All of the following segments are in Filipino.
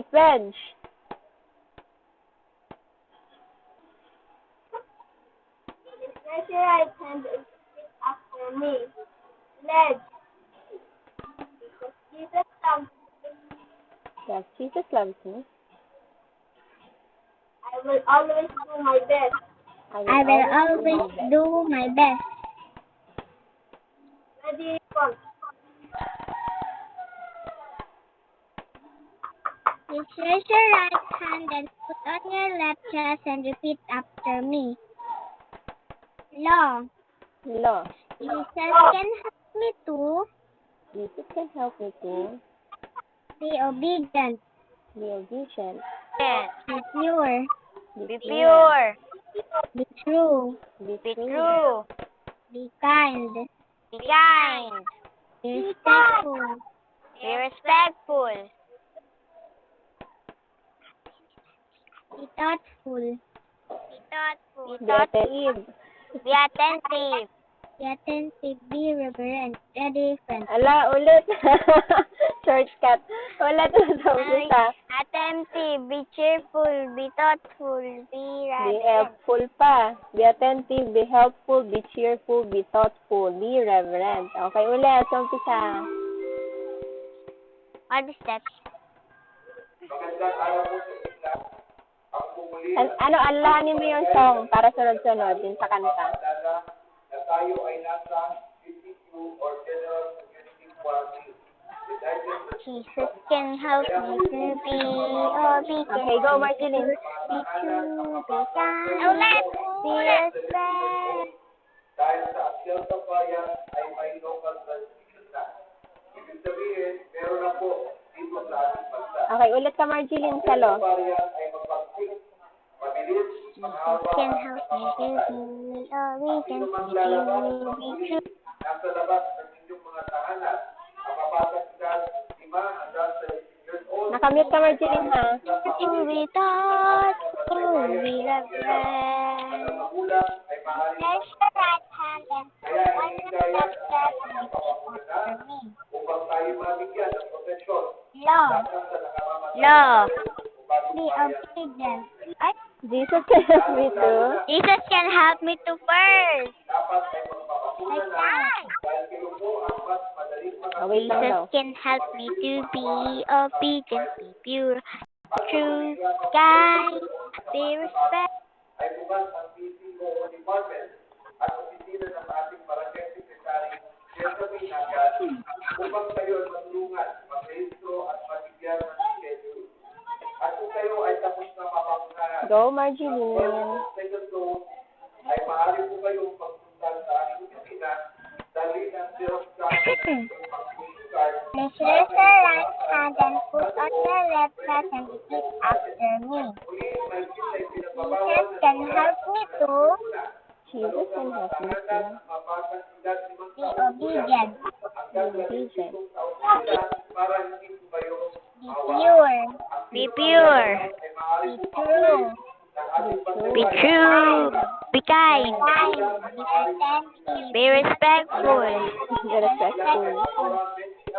Okay, French. Raise your right hand and repeat after me. Pledge. Because Jesus loves me, Yes, Jesus loves me. I will always do my best. I will always do my best. Ready, one. Please raise your right hand and put on your left chest and repeat after me. Law. Law. Jesus can help me to Jesus can help me to be obedient, be obedient, be pure, be, Be pure. be true, be, Be true, true. be kind, Be kind. be respectful, Be respectful. Be thoughtful, Be thoughtful. be attentive. Be attentive. be attentive, be reverent, ready, friend. Ala, ulit. Shortcut. Ulit na sa umpisa. Attentive. Be cheerful. Be thoughtful. Be Be reverent. helpful pa. Be attentive, be helpful, be cheerful, be thoughtful, be reverent. Okay, ulit sa umpisa. What is that? An- ano, alahanin mo yung song para sunod-sunod din sa kanta. Jesus can help me to be obedient. Okay, go, Marceline. Be true. Be kind. Ulit. Respect. dahil sa asyang kabayan ay may local transmission na. Ibig sabihin, meron na po dito sa ating bansa. Okay, ulit ka, Marceline, sa lo. Kabayan ay mapagsik, mabilis, Jesus can help me to be obedient. Be true. nasa labas ng inyong mga tahanan. Mabasag edad, lima hanggang sa 18 years old. Nakamute ka, Marceline, ha? Be reverent. Ang magulang ay maaaring Raise your right hand and kaya put on your hinihikayat left ang chest mga and repeat pamamagitan after me. upang tayo mabigyan ng proteksyon Law. Law. Be obedient. Ay, Jesus can help me to. Jesus can help me to first. dapat ay magpapatunan na Ay. dahil kayo po ang mas madaling Oh, wait lang daw. Jesus can help me to be obedient, be pure, true, kind, be respect. ay bukas ang PCO Department at opisina ng ating barangay secretary Jeffrey Nagan upang kayo ay matulungan, mag-rehistro at mabigyan ng schedule. At kung kayo ay tapos na mapangunahan, Go, Marceline. second dose ay maaari po kayong pagpunta sa aming opisina dali ng Xerox copy ng vaccination card Please raise your right hand and put on your left chest and repeat after me. Jesus can help me to Jesus can help me to be obedient, be obedient, be pure, Be pure, be true, be true, be kind, be respectful. be respectful,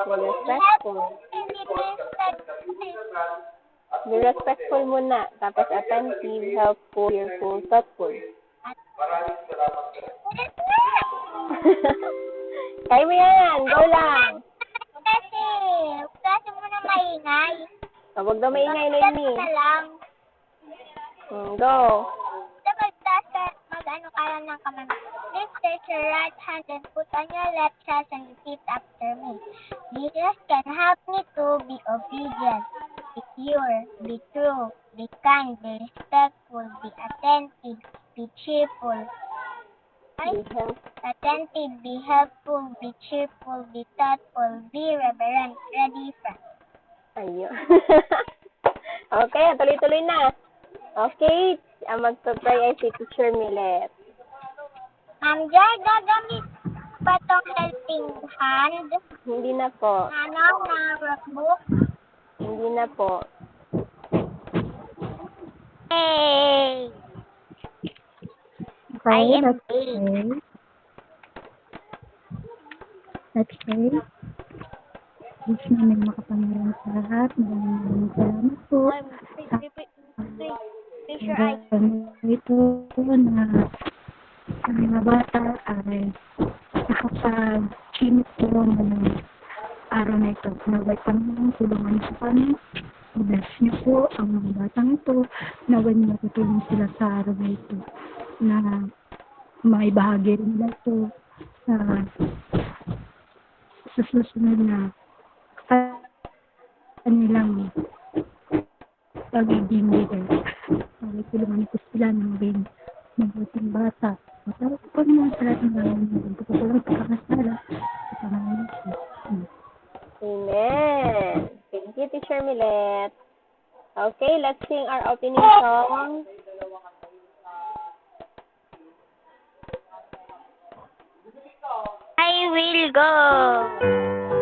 be respectful. Be respectful muna, tapos attentive, helpful, cheerful, thoughtful. Kaya mo yan, go lang. Kasi, kasi mo na maingay. Oh, Huwag daw maingay na yun na lang. Hmm, Go. Magtaas ka, mag-ano ka lang ng kamay. Please take your right hand and put on your left chest and repeat after me. Jesus can help me to be obedient, be pure, be true, be kind, be respectful, be attentive, be cheerful. Be attentive, be helpful, be cheerful, be thoughtful, be reverent, ready, friend. Ayun. okay, tuloy-tuloy na. Okay, ang magpa-pray ay si Teacher Millet. Ma'am Joy, gagamit ba tong helping hand? Hindi na po. Ano na workbook? Hindi na po. Hey! I am big. Okay. Diyos namin makapangyarihan sa lahat. Maraming maraming salamat po. I ito na ang mga bata ay nakapag-chimit po ng araw na ito. Naway Panginoon, tulungan po kami. Bless niyo po ang mga batang ito. Naway niyo matutulong sila sa araw na ito na maibahagi rin nila ito sa sa susunod na kanilang pagiging leader. Naway tulungan po sila na maging mabuting bata. Matawag po naman sa lahat ng mga mga ko po lang pagkakasala sa pangalan ko. Amen. Thank you, Teacher Milet. Okay, let's sing our opening song. I will go.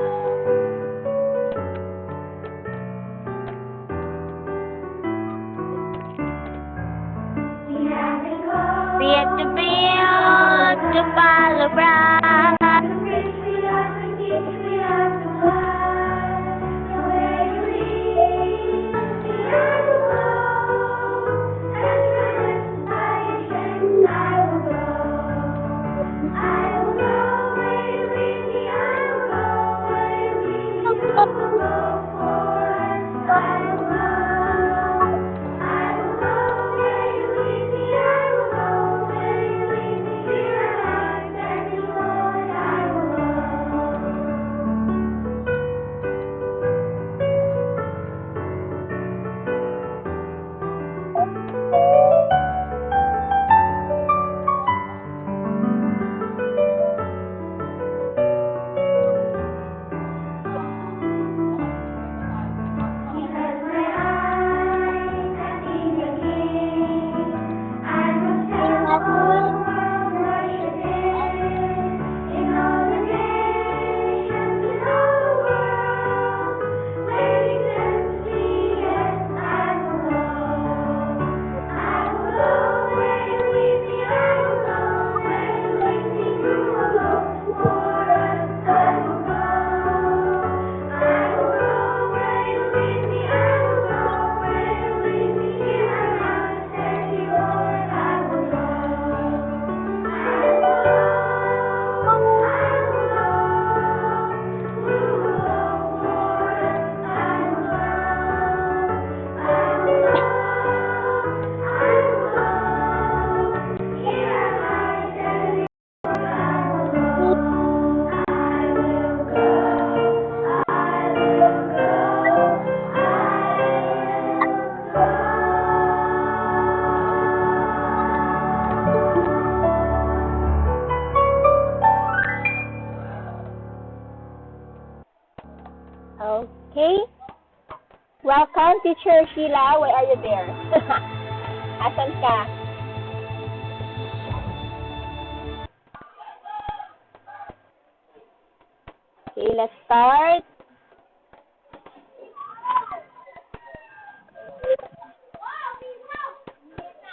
To build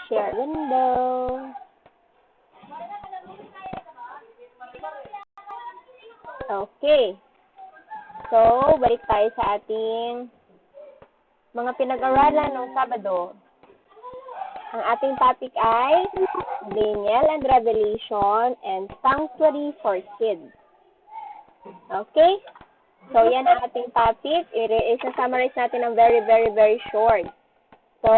Share window. Okay. So, balik tayo sa ating mga pinag-aralan ng Sabado. Ang ating topic ay Daniel and Revelation and Sanctuary for Kids. Okay? So, yan ang ating topic. I-summarize natin ng very, very, very short. So,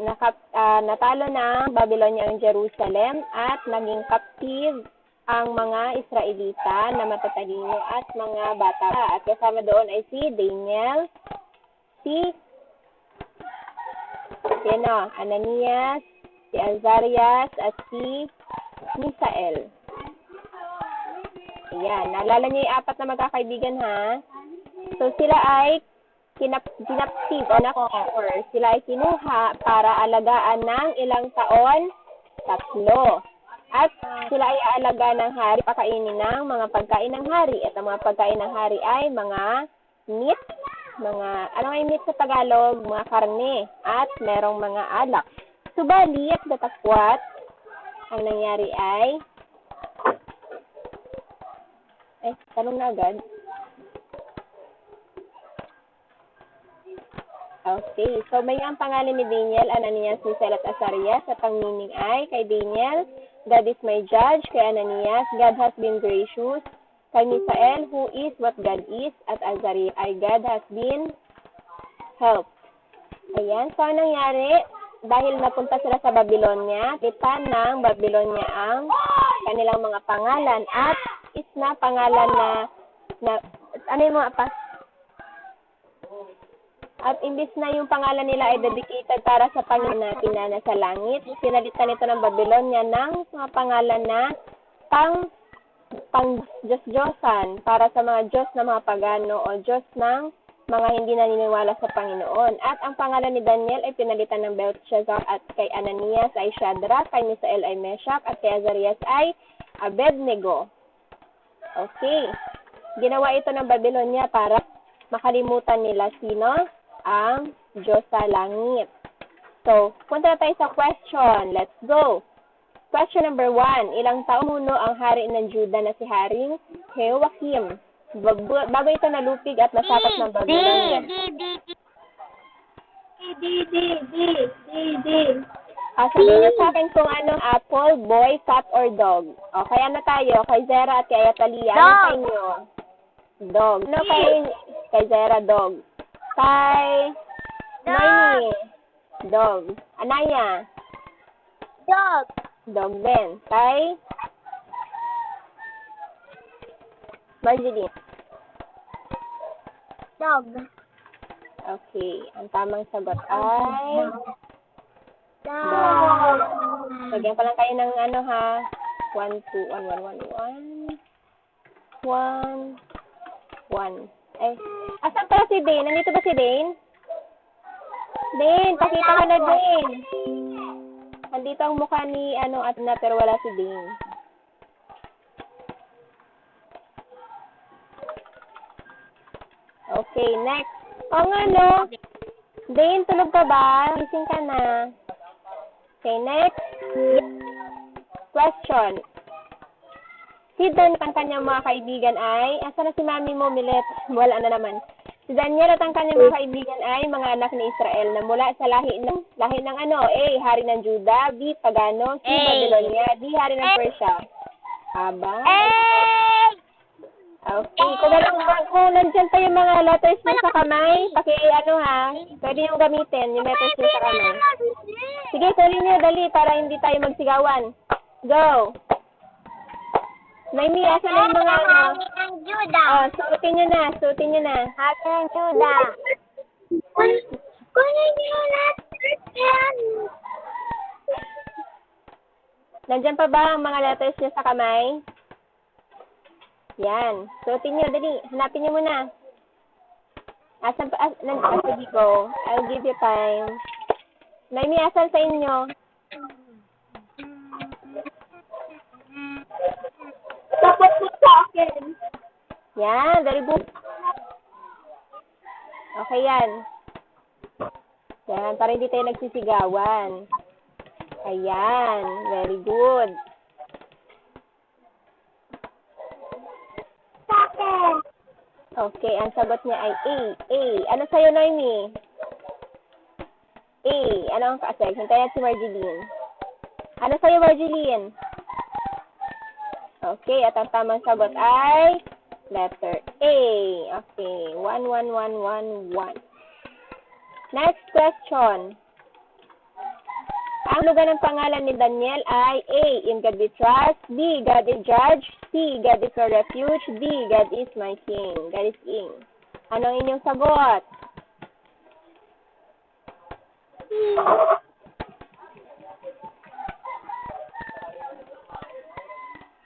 naka, ah, natalo ng Babylonia ang Jerusalem at naging captive ang mga Israelita na matatalino at mga bata. At kasama doon ay si Daniel, si yan Ananias, si Azarias, at si Misael. Ayan, naalala niyo yung apat na magkakaibigan ha? So sila ay kinap dinaptive o na-or. Sila ay kinuha para alagaan ng ilang taon? Tatlo. At sila ay aalaga ng hari, pakainin ng mga pagkain ng hari. At ang mga pagkain ng hari ay mga meat, mga, ano nga yung meat sa Tagalog? Mga karne. At merong mga alak. Subali at datakwat, ang nangyari ay, eh, tanong na agad. Okay, so may ang pangalan ni Daniel, Ananias, Misael at Azarias at ang meaning ay kay Daniel, God is my judge, kay Ananias, God has been gracious, kay Misael, who is what God is, at Azarias ay God has been helped. Ayan, so anong nangyari? Dahil napunta sila sa Babylonia, litan ng Babylonia ang kanilang mga pangalan at is na pangalan na, na ano yung mga pa? At imbis na yung pangalan nila ay dedicated para sa Panginoon natin na nasa langit, pinalitan ito ng Babylonia ng mga pangalan na pang pang Diyos-Diyosan para sa mga Diyos na mga pagano o Diyos ng mga hindi naniniwala sa Panginoon. At ang pangalan ni Daniel ay pinalitan ng Belshazzar at kay Ananias ay Shadrach, kay Misael ay Meshach, at kay Azarias ay Abednego. Okay. Ginawa ito ng Babylonia para makalimutan nila sino? Ang Diyos sa langit. So, punta na tayo sa question. Let's go. Question number one. Ilang taong muno ang hari ng Juda na si Haring? Bag- Bago ito nalupig at nasakop ng Babylonia. D, D, D. D, D, D, D, D. Ah, sabihin niyo sa akin kung anong apple, boy, cat, or dog. Okay, ano tayo? Kay Zera at kay Atalia. Ano Dog. sa inyo? Dog. Ano kay, kay Zera, dog. Kay Dog. Dog. Anaya, Dog. dog din. Kay Marjeline. Dog. Okay, ang tamang sagot ay... Dog. Lagyan ko lang kayo ng ano ha. 1, 2, 1, 1, 1, 1. 1, 1. Eh, asan pala si Dane? Nandito ba si Dane? Dane, pakita ka na Dane. Nandito ang mukha ni ano at na pero wala si Dane. Okay, next. O nga no. Dane, tulog ka ba? Gising ka na. Okay, next. Question. At ang kanyang mga kaibigan ay, asa na si mami mo, Milet? Wala na naman. Si Daniel at ang kanyang mga kaibigan ay mga anak ni Israel na mula sa lahi ng, lahi ng ano, A. Hari ng Juda, B. Pagano, C. A. Babylonia, D. Hari ng Persia. Aba? Okay. Kung, kung, kung nandyan pa yung mga letters niyo sa kamay, paki ano ha, pwede yung gamitin, yung letters niyo sa kamay. Sige, tuloy niyo, dali, para hindi tayo magsigawan. Go! Naimi, asa na yung mga ano? Juda. Oh, suotin niyo na, suotin niyo na. Hari ng Juda. Kunin niyo lahat yan. Nandyan pa ba ang mga letters niyo sa kamay? Yan. Suotin niyo, dali. Hanapin niyo muna. Asan pa? As, nan, ah, sige go. I'll give you time. Naimi, asan sa inyo? Tapos po sa akin. Yan, very good. Okay yan. Yan, para hindi tayo nagsisigawan. Ayan, very good. Okay, ang sagot niya ay A. A. Ano sa'yo, Noemi? A. Ano ang kaasay? Hintayin si Marjeline. Ano sa'yo, Marjeline? Okay, at ang tamang sagot ay letter A. Okay, 1, 1, 1, 1, 1. Next question. Ang lugar ng pangalan ni Daniel ay A. In God we trust. B. God is judge. C. God is our refuge. D. God is my king. God is king. Ano ang inyong sagot?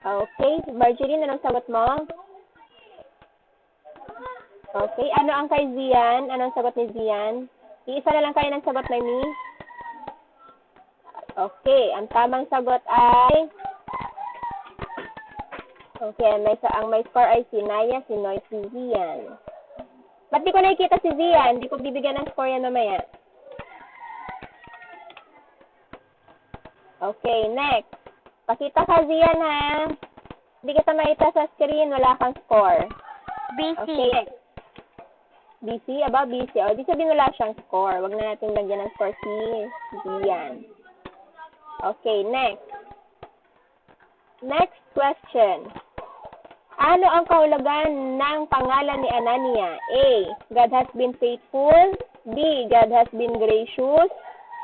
Okay. Marjorie, anong sagot mo? Okay. Ano ang kay Zian? Anong sagot ni Zian? Iisa na lang kayo ng sagot na ni? Okay. Ang tamang sagot ay... Okay. May, sa ang may score ay si Naya, si Noy, si Zian. Ba't di ko nakikita si Zian? Di ko bibigyan ng score yan mamaya. Okay, next. Pakita ka, Zian, ha? Hindi kita makita sa screen. Wala kang score. BC. Okay. BC, above BC. O, di sabihin wala siyang score. Wag na natin lagyan ng score si Gian. Okay, next. Next question. Ano ang kahulugan ng pangalan ni Anania? A. God has been faithful. B. God has been gracious.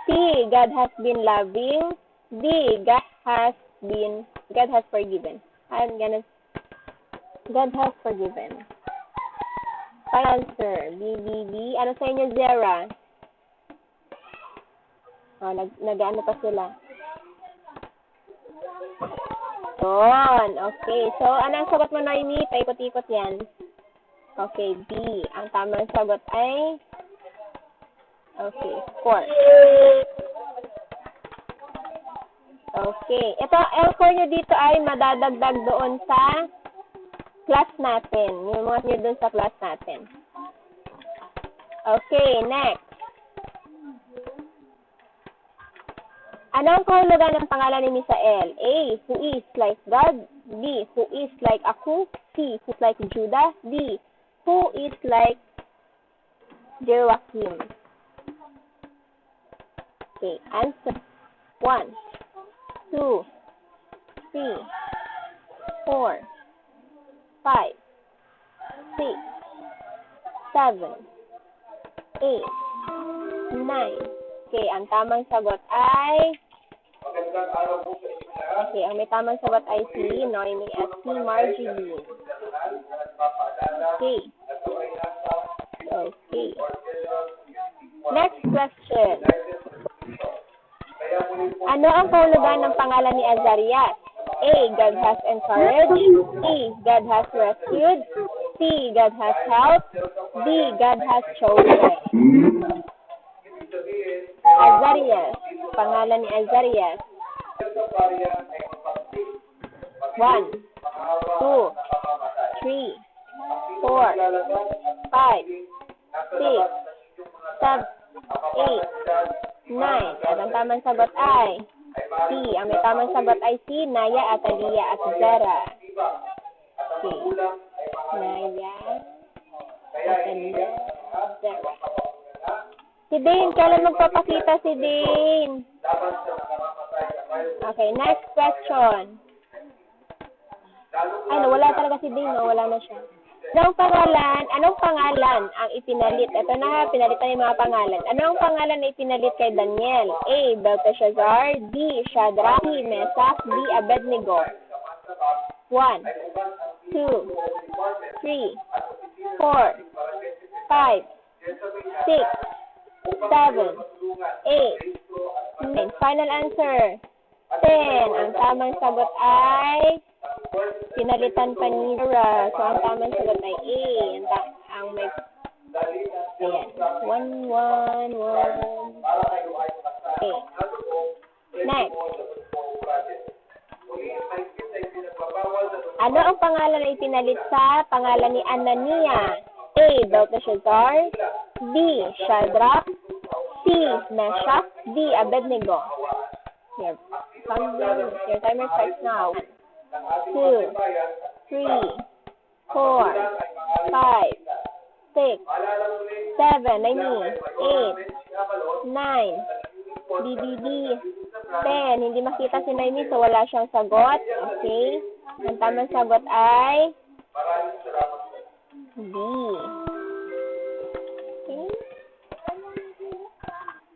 C. God has been loving. D. God has been, God has forgiven. I'm gonna, God has forgiven. Final answer. B, B, B. Ano sa inyo, Zera? Oh, nag, nag-ano pa sila. Yun. Okay. So, anong sagot mo, Noemi? Paikot-ikot yan. Okay, B. Ang tamang sagot ay... Okay, score. Okay. Ito, ang score nyo dito ay madadagdag doon sa class natin. Yung mga nyo doon sa class natin. Okay, next. Ano ang kahulugan ng pangalan ni Misael? A. Who is like God. B. Who is like Aku. C. Who is like Judah. D. Who is like Joachim. Okay, answer. One, two, three, four, five, six, seven, eight, nine. Okay, ang tamang sagot ay. Okay, ang may tamang sagot ay si Noemi at si Marjorie. Okay. Okay. Next question. Ano ang kahulugan ng pangalan ni Azarias? A. God has encouraged. B. God has rescued. C. God has helped. D. God has chosen. Azarias. Pangalan ni Azarias. One, two, three, four, five, six, seven, eight, nine. At ang tamang sagot ay C. Ang may tamang sagot ay si Naya, Atalia, at Zara. Okay. Naya, Atalia, Zara. Si Dane, kailan magpapakita si Dane? Okay, next question. Ay, wala talaga si Dane, no? Wala na siya. Anong pangalan, anong pangalan ang ipinalit? Ito na, pinalitan yung mga pangalan. Anong pangalan na ipinalit kay Daniel? A. Belteshazzar. D. Shadrach. C. Mesach. D. Abednego. 1, 2, 3, 4, 5, 6, 7, 8, 9. Final answer. 10. Ang tamang sagot ay pinalitan pa ni Dora. So, ang tamang sagot ay A. Ang, ta- ang may... Ayan. 1, 1, 1. Okay. Next. Ano ang pangalan na ipinalit sa pangalan ni Anania? A. Belteshazzar. B. Shadrach. C. Meshach. D. Abednego. Your, your timer starts now. Two, three, four, five, six, seven, I mean, eight, nine, D, ten. Hindi makita si Naomi, so wala siyang sagot. Okay? Ang tamang sagot ay D. Okay?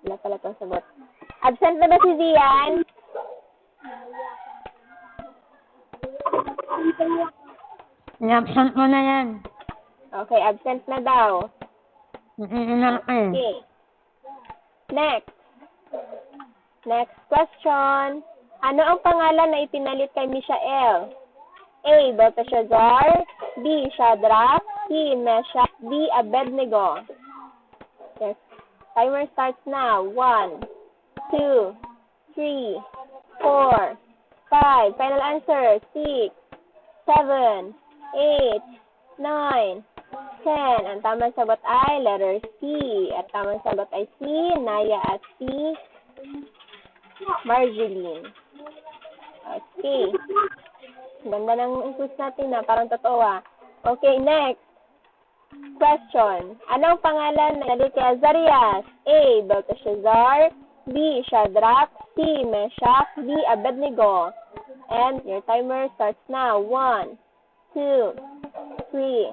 Wala pala itong sagot. Absent na ba si Zian? I-absent mo na yan. Okay, absent na daw. Ka eh. Okay. Next. Next question. Ano ang pangalan na ipinalit kay Mishael? A. Belteshazzar. B. Shadrach. C. Meshach. D. Abednego. Yes. Timer starts now. One, two, three, four, five. Final answer. Six, seven, eight, nine, ten. Ang tamang sagot ay letter C. At tamang sagot ay C, Naya at C, Marjeline. Okay. Ganda ng quiz natin na, parang totoo ah. Okay, next. question. Anong pangalan ng kay Azarias? A. Belteshazzar B. Shadrach C. Meshach D. Abednego And your timer starts now. One, two, three,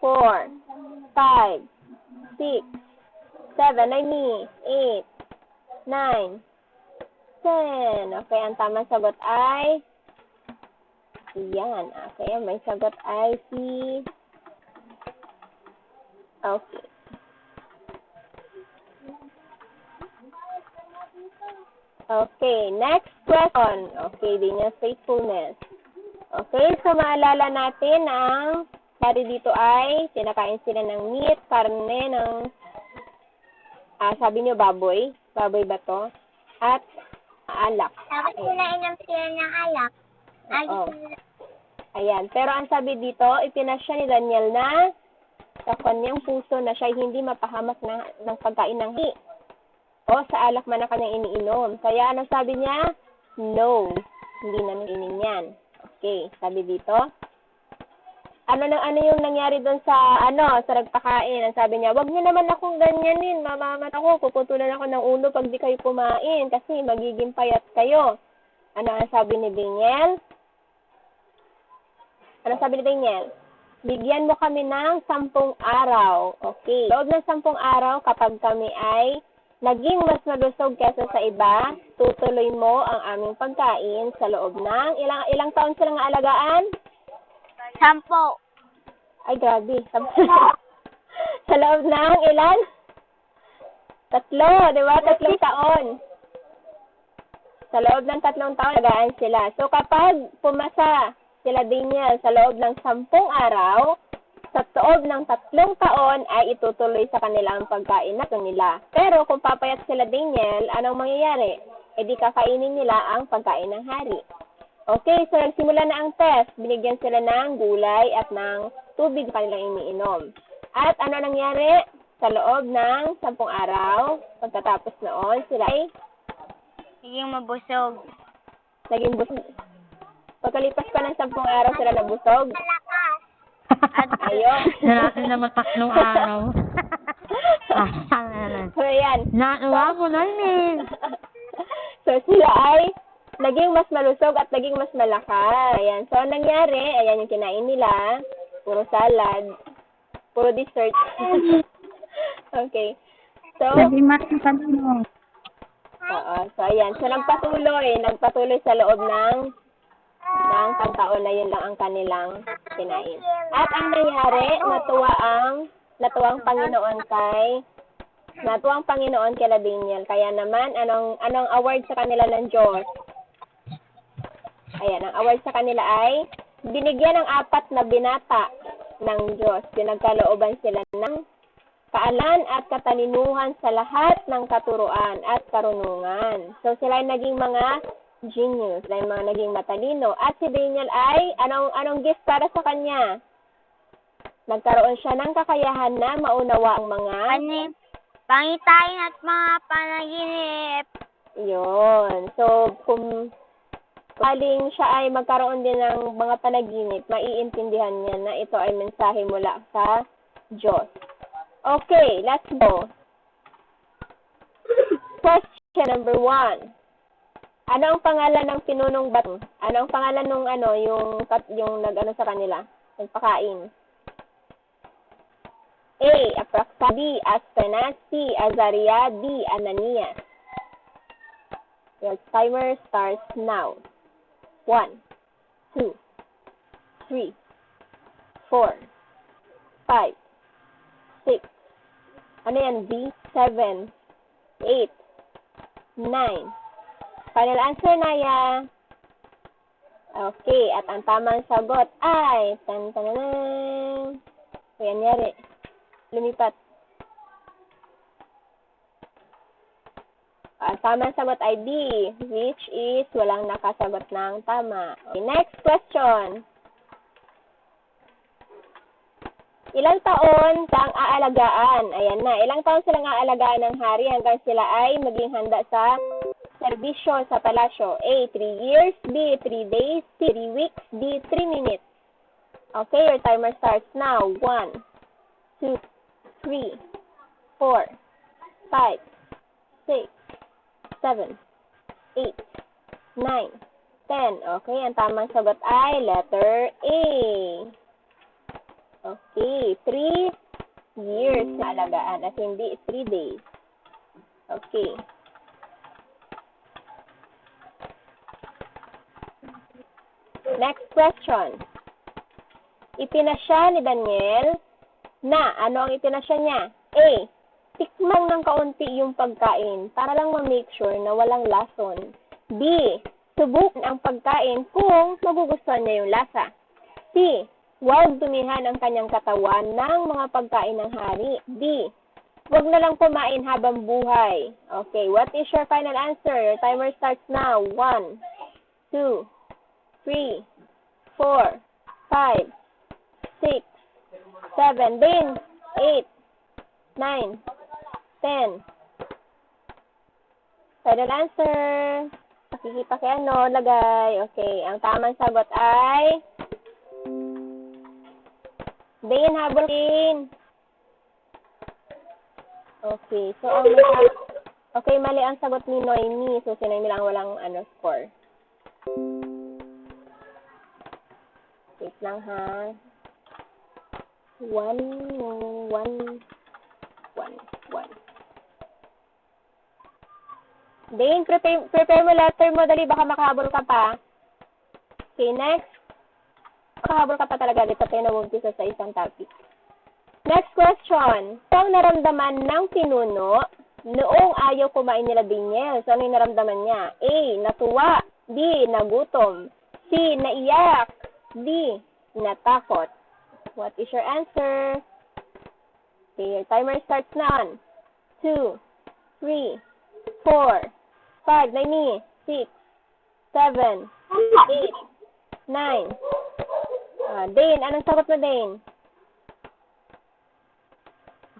four, five, six, seven, ay me, eight, nine, ten. Okay, ang tamang sagot ay yan. Okay, may sagot ay si Okay. Okay, next question. Okay, din yung faithfulness. Okay, so maalala natin ang dari dito ay sinakain sila ng meat, karne ng ah, sabi niyo baboy, baboy ba to? At alak. Tapos sila inom sila ng alak. Ay, Oo. Ayan. Pero ang sabi dito, ipinasya ni Daniel na sa kanyang puso na siya hindi mapahamak ng, ng pagkain ng hi. O sa alak man ang kanyang iniinom. Kaya ano sabi niya? No. Hindi na inin yan. Okay. Sabi dito. Ano na ano yung nangyari doon sa ano sa nagpakain? Ang sabi niya, "Wag niyo naman akong ganyanin, mamamat ako, puputulan ako ng ulo pag di kayo kumain kasi magiging payat kayo." Ano ang sabi ni Daniel? Ano sabi ni Daniel? Bigyan mo kami ng sampung araw. Okay. Loob ng sampung araw, kapag kami ay naging mas malusog kesa sa iba, tutuloy mo ang aming pagkain sa loob ng ilang ilang taon silang alagaan? Sampo. Ay, grabe. Sa loob ng ilan? Tatlo, di ba? Tatlong taon. Sa loob ng tatlong taon, alagaan sila. So, kapag pumasa sila Daniel sa loob ng sampung araw, sa loob ng tatlong taon ay itutuloy sa kanilang pagkain na nila. Pero kung papayat sila Daniel, anong mangyayari? E di kakainin nila ang pagkain ng hari. Okay, so nagsimula na ang test. Binigyan sila ng gulay at ng tubig kanilang iniinom. At ano nangyari? Sa loob ng sampung araw, pagkatapos noon, sila ay Naging mabusog. naging busog. Pagkalipas pa ng sampung araw, sila nabusog. Malakas. Ayun. Na natin naman tatlong araw. Ah, ano so, ayan. Natuwa ko na eh. so, sila ay naging mas malusog at naging mas malakas. Ayan. So, ang nangyari, ayan yung kinain nila. Puro salad. Puro dessert. okay. So, Sabi mas mo. oo. So, ayan. So, nagpatuloy. Nagpatuloy sa loob ng taon na yun lang ang kanilang kinain. At ang nangyari, natuwa ang natuwang Panginoon kay natuwang Panginoon kay Daniel. Kaya naman, anong anong award sa kanila ng Diyos? Ayan, ang award sa kanila ay binigyan ng apat na binata ng Diyos. Pinagkalooban sila ng kaalan at katalinuhan sa lahat ng katuruan at karunungan. So, sila ay naging mga genius, ay mga naging matalino. At si Daniel ay, anong, anong gift para sa kanya? Nagkaroon siya ng kakayahan na maunawa ang mga Panip. Pangitain at mga panaginip. Yun. So, kung kaling siya ay magkaroon din ng mga panaginip, maiintindihan niya na ito ay mensahe mula sa Diyos. Okay, let's go. Question number one. Ano ang pangalan ng pinunong bato? Ano ang pangalan nung ano, yung, yung nag-ano sa kanila? Nagpakain. A. Apraxa B. Aspenas C. Azaria D. Ananias Your timer starts now. One, two, three, four, five, six, ano yan, B? Seven, eight, nine. Final answer, Naya. Okay, at ang tamang sagot ay, tan tan tan Ayan, yari. Lumipat. Ang tamang sagot ay B, which is walang nakasagot ng tama. Okay, next question. Ilang taon silang aalagaan? Ayan na. Ilang taon silang aalagaan ng hari hanggang sila ay maging handa sa serbisyo sa palasyo? A. 3 years. B. 3 days. C. 3 weeks. D. 3 minutes. Okay, your timer starts now. 1, two, three, four, five, six, seven, eight, nine, ten. Okay, ang tamang sagot ay letter A. Okay, three years na alagaan at hindi three days. Okay. Next question. Ipinasya ni Daniel na ano ang ipinasya niya? A. Tikman ng kaunti yung pagkain para lang ma-make sure na walang lason. B. Subukan ang pagkain kung magugustuhan niya yung lasa. C. Huwag dumihan ang kanyang katawan ng mga pagkain ng hari. D. Huwag na lang kumain habang buhay. Okay, what is your final answer? Your timer starts now. One, two, three, four, five, six, seven, din, eight, nine, ten. Final answer. Pakikita kay ano, lagay. Okay, ang tamang sagot ay Din, habol din. Okay, so ang Okay, mali ang sagot ni Noemi. So, si Noemi lang walang ano, score. Wait lang ha. One, one, one, one. Dane, prepare, prepare mo letter mo. Dali, baka makahabol ka pa. Okay, next. Makahabol ka pa talaga dito. Na sa isang topic. Next question. Ito ang naramdaman ng pinuno noong ayaw kumain nila Daniel. So, ano yung naramdaman niya? A. Natuwa. B. Nagutom. C. Naiyak. D. Natakot. What is your answer? Okay, your timer starts now. Two, three, four, five, Naimi, six, seven, eight, nine. Ah, Dane, anong sagot mo, Dane?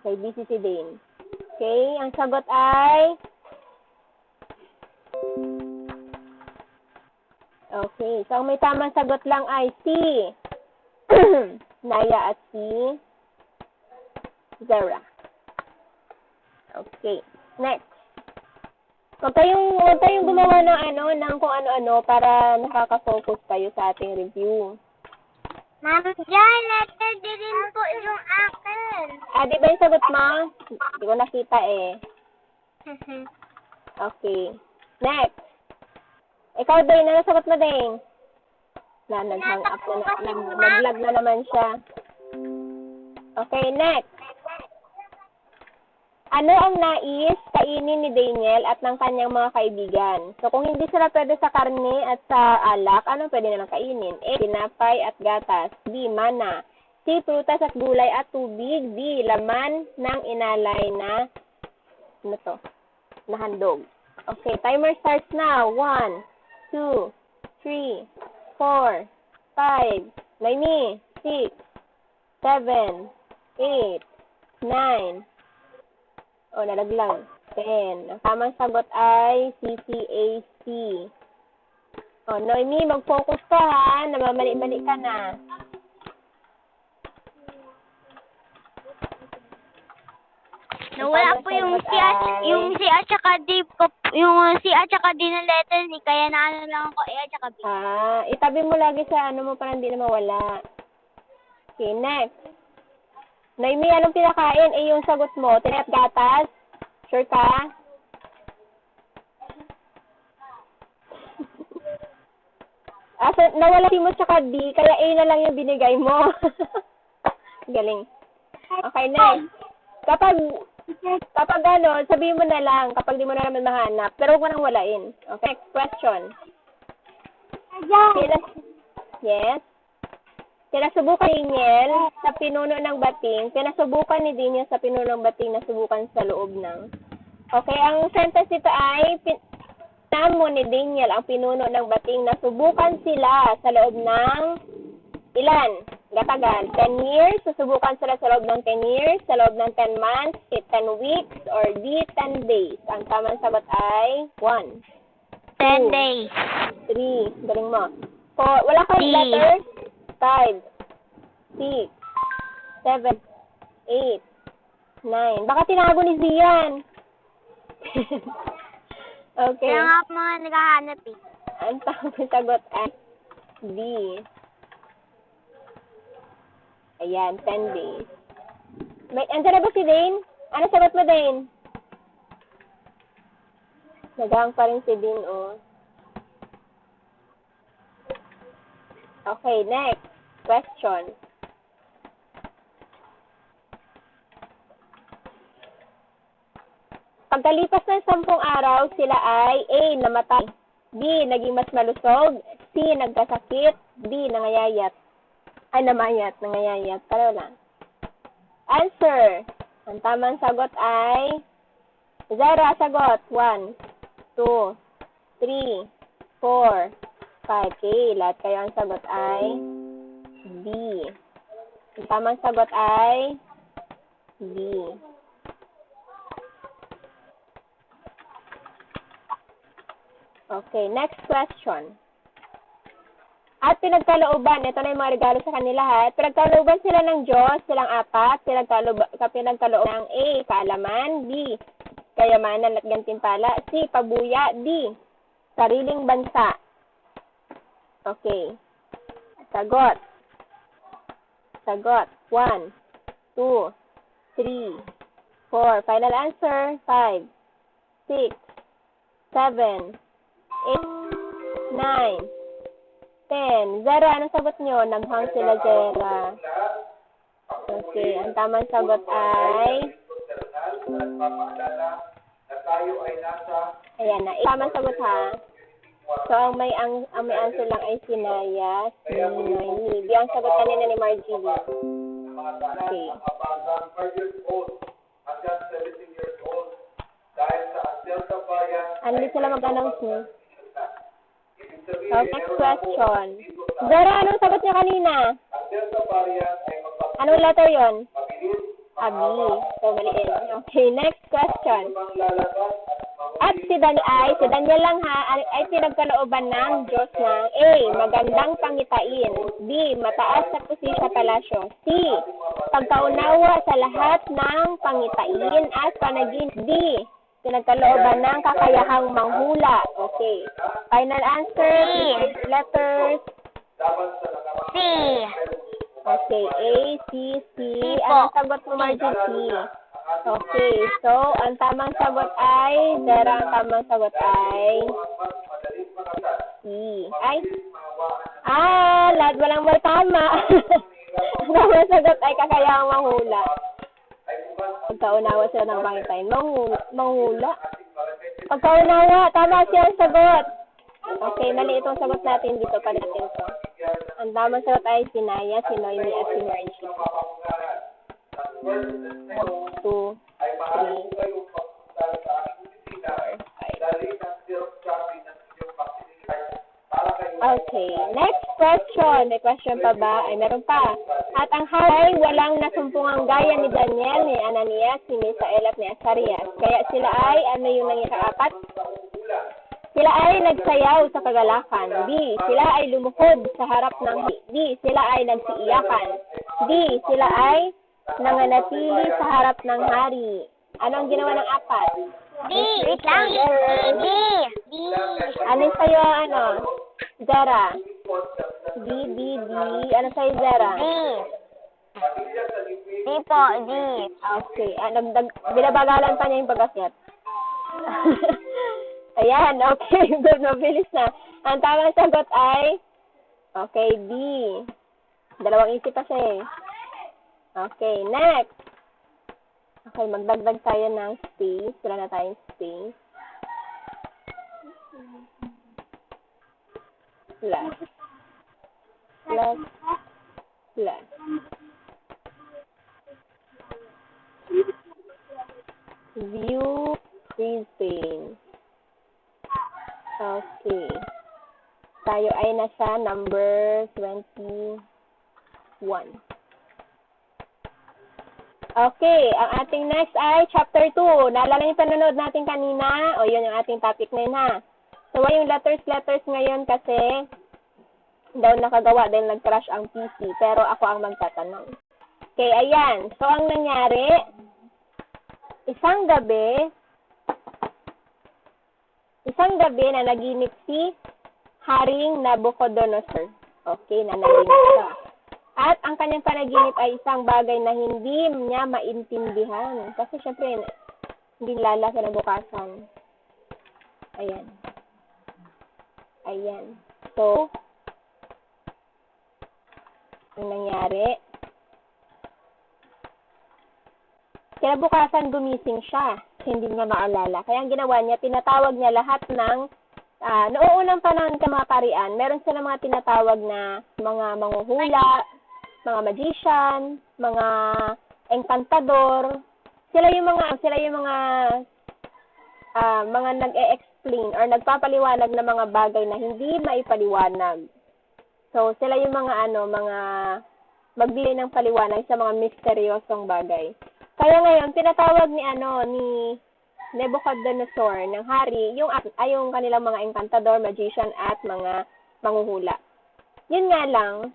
Okay, busy si Dane. Okay, ang sagot ay... Okay, so ang may tamang sagot lang ay C. Naya at si Zara. Okay, next. Huwag kayong, huwag kayong gumawa ng ano, ng kung ano-ano para nakaka-focus kayo sa ating review. Ma'am Jan, letter D rin po yung akin. Ah, di ba yung sagot mo? Hindi ko nakita eh. Okay. Next. Ikaw, Dane. Ano sagot mo, Dane? Na, nag-hang up na, na, nag, nag-lag na naman siya. Okay, next. Ano ang nais kainin ni Daniel at ng kanyang mga kaibigan? So, kung hindi sila pwede sa karne at sa alak, ano pwede nilang kainin? A. Tinapay at gatas. B. Mana. C. Prutas at gulay at tubig. D. Laman ng inalay na ano to? Na handog. Okay, timer starts now. One, two, three, four, five, Naimi, six, seven, eight, nine, o, nalaglag. Ten. Ang tamang sagot ay CCAC. O, Noemi, mag-focus ka ha. Namamali-mali ka na. Nawala po yung si at yung si at saka D ko yung si at saka D na letter ni kaya na ano lang ako A at saka B. Ah, itabi mo lagi sa ano mo para hindi na mawala. Okay, next. Naimi, anong pinakain? Eh, yung sagot mo, tinay at gatas? Sure ka? ah, so, nawala si mo tsaka D, kaya A na lang yung binigay mo. Galing. Okay, next. Kapag, kapag ano, sabihin mo na lang, kapag di mo na naman mahanap, pero huwag mo nang walain. Okay, next question. Pinas, yes. Pinasubukan ni Niel sa pinuno ng bating. Pinasubukan ni Daniel sa pinuno ng bating na subukan sa loob ng. Okay, ang sentence dito ay pin, mo ni Daniel ang pinuno ng bating na subukan sila sa loob ng ilan? Gatagal. 10 years. Susubukan sila sa loob ng 10 years, sa loob ng 10 months, 10 weeks, or D, 10 days. Ang tamang sagot ay 1. Ten Two. days. 3. Galing mo. 4. Wala kang D. letter? 5. 6. 7. eight, nine. Baka tinago ni Zian. okay. Kaya nga po mga naghahanap eh. Ang tamang sagot ay D. Ayan, 10 days. May, andyan na ba si Dane? Ano sagot mo, Dane? Naghang pa rin si Dane, oh. Okay, next. Question. Pagkalipas ng sampung araw, sila ay A. Namatay. B. Naging mas malusog. C. Nagkasakit. D. Nangayayat. Ay, namayat. Nangayayat. Pero lang. Answer. Ang tamang sagot ay zero. Sagot. One, two, three, four, five. Okay. Lahat kayo ang sagot ay B. Ang tamang sagot ay B. Okay, next question. At pinagkalooban, ito na yung mga regalo sa kanila ha. Pinagkalooban sila ng Diyos, silang apat, pinagkalooban, pinagkalooban ng A, kaalaman, B, kayamanan at gantimpala, C, pabuya, D, sariling bansa. Okay. Sagot. Sagot. One, two, three, four. Final answer. Five, six, seven, eight, nine, ten. Zero, anong sagot nyo? Naghang sila Zera. Okay, ang tamang sagot ay... Ayan na. Tamang sagot ha. So, ang may ang, ang may answer lang ay si Naya, si Noemi. Di ang sagot kanina ni Margie. Okay. ng kabagang 5 years old hanggang 17 years old dahil sa Delta variant Ano sila mag-announce niyo? So, next question. Zara, anong sagot niya kanina? Anong letter yon? Abi. So, maliin. Okay, next question. At si Dan ay, si Daniel lang ha, ay, pinagkalooban ng Diyos ng A. Magandang pangitain. B. Mataas sa pusi sa palasyo. C. Pagkaunawa sa lahat ng pangitain at panagin. D. Pinagkalooban ng kakayahang manghula. Okay. Final answer, please letters. C. Okay, A, C, C. Anong sagot mo, Margie? C. Okay, so, ang tamang sagot ay, Zara, ang tamang sagot ay, C. Ay, ah, lahat walang may tama. ang tamang sagot ay kakayahang manghula. Pagkaunawa sila ng pangitay. Manghula. manghula. Pagkaunawa, tama siya ang sagot. Okay, mali itong sagot natin dito pa natin to. Ang tamang sagot ay si Naya, si Noemi, at si Margie. One, two, three, Okay, next question. May question pa ba? Ay, meron pa. At ang hari walang nasumpungang gaya ni Daniel, ni Ananias, ni Misael at ni Azarias. Kaya sila ay, ano yung nangikaapat? Sila ay nagsayaw sa kagalakan. B. Sila ay lumuhod sa harap ng D. Sila ay nagsiiyakan. D. Sila ay nanganatili sa harap ng hari. Ano ang ginawa ng apat? D. Wait lang. D. D. Ano sa'yo, ano? Zara. D, D, D. Ano sa'yo, Zara? D. D po. D. Okay. Ah, nagdag, binabagalan pa niya yung pag-akyat. Ayan, okay. Good, mabilis na. Ang tamang sagot ay, okay, D. Dalawang isip pa siya eh. Okay, next. Okay, magdagdag tayo ng space. Wala na tayong space. Plus. Plus. Plus. View freezing. Okay. Tayo ay nasa number 21. Okay, ang ating next ay chapter 2. Naalala niyo panonood natin kanina? O yun yung ating topic na yun ha. So, yung letters, letters ngayon kasi daw nakagawa dahil nag-crash ang PC. Pero ako ang magtatanong. Okay, ayan. So, ang nangyari, isang gabi, isang gabi na naginip si Haring Nabucodonosor. Okay, na naginip siya. At ang kanyang panaginip ay isang bagay na hindi niya maintindihan. Kasi syempre, hindi lala kinabukasan. Ayan. Ayan. So, ang nangyari, kinabukasan gumising siya. Hindi niya maalala. Kaya ang ginawa niya, tinatawag niya lahat ng ah noong panahon sa mga karian, meron sila mga tinatawag na mga manghuhula, mga magician, mga encantador. Sila yung mga sila yung mga ah, mga nag-e-explain or nagpapaliwanag ng mga bagay na hindi maipaliwanag. So, sila yung mga ano, mga magbigay ng paliwanag sa mga misteryosong bagay. Kaya ngayon, tinatawag ni ano, ni Nebuchadnezzar ng hari, yung, ay yung kanilang mga encantador, magician, at mga manghuhula. Yun nga lang,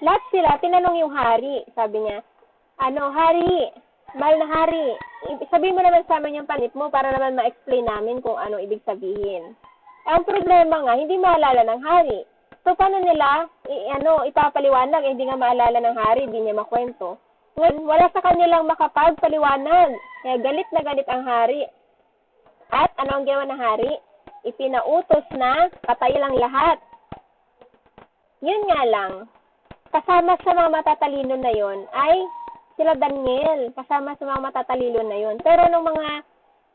lahat sila, tinanong yung hari, sabi niya, ano, hari, mahal na hari, sabihin mo naman sa amin yung panit mo para naman ma-explain namin kung ano ibig sabihin. Eh, Ang problema nga, hindi maalala ng hari. So, paano nila, i- ano, ipapaliwanag, eh, hindi nga maalala ng hari, hindi niya makwento. Ngayon, wala sa kanilang makapagpaliwanag. Kaya galit na galit ang hari. At ano ang ginawa ng hari? Ipinautos na patay lang lahat. Yun nga lang, kasama sa mga matatalino na yon ay sila Daniel, kasama sa mga matatalino na yon. Pero nung mga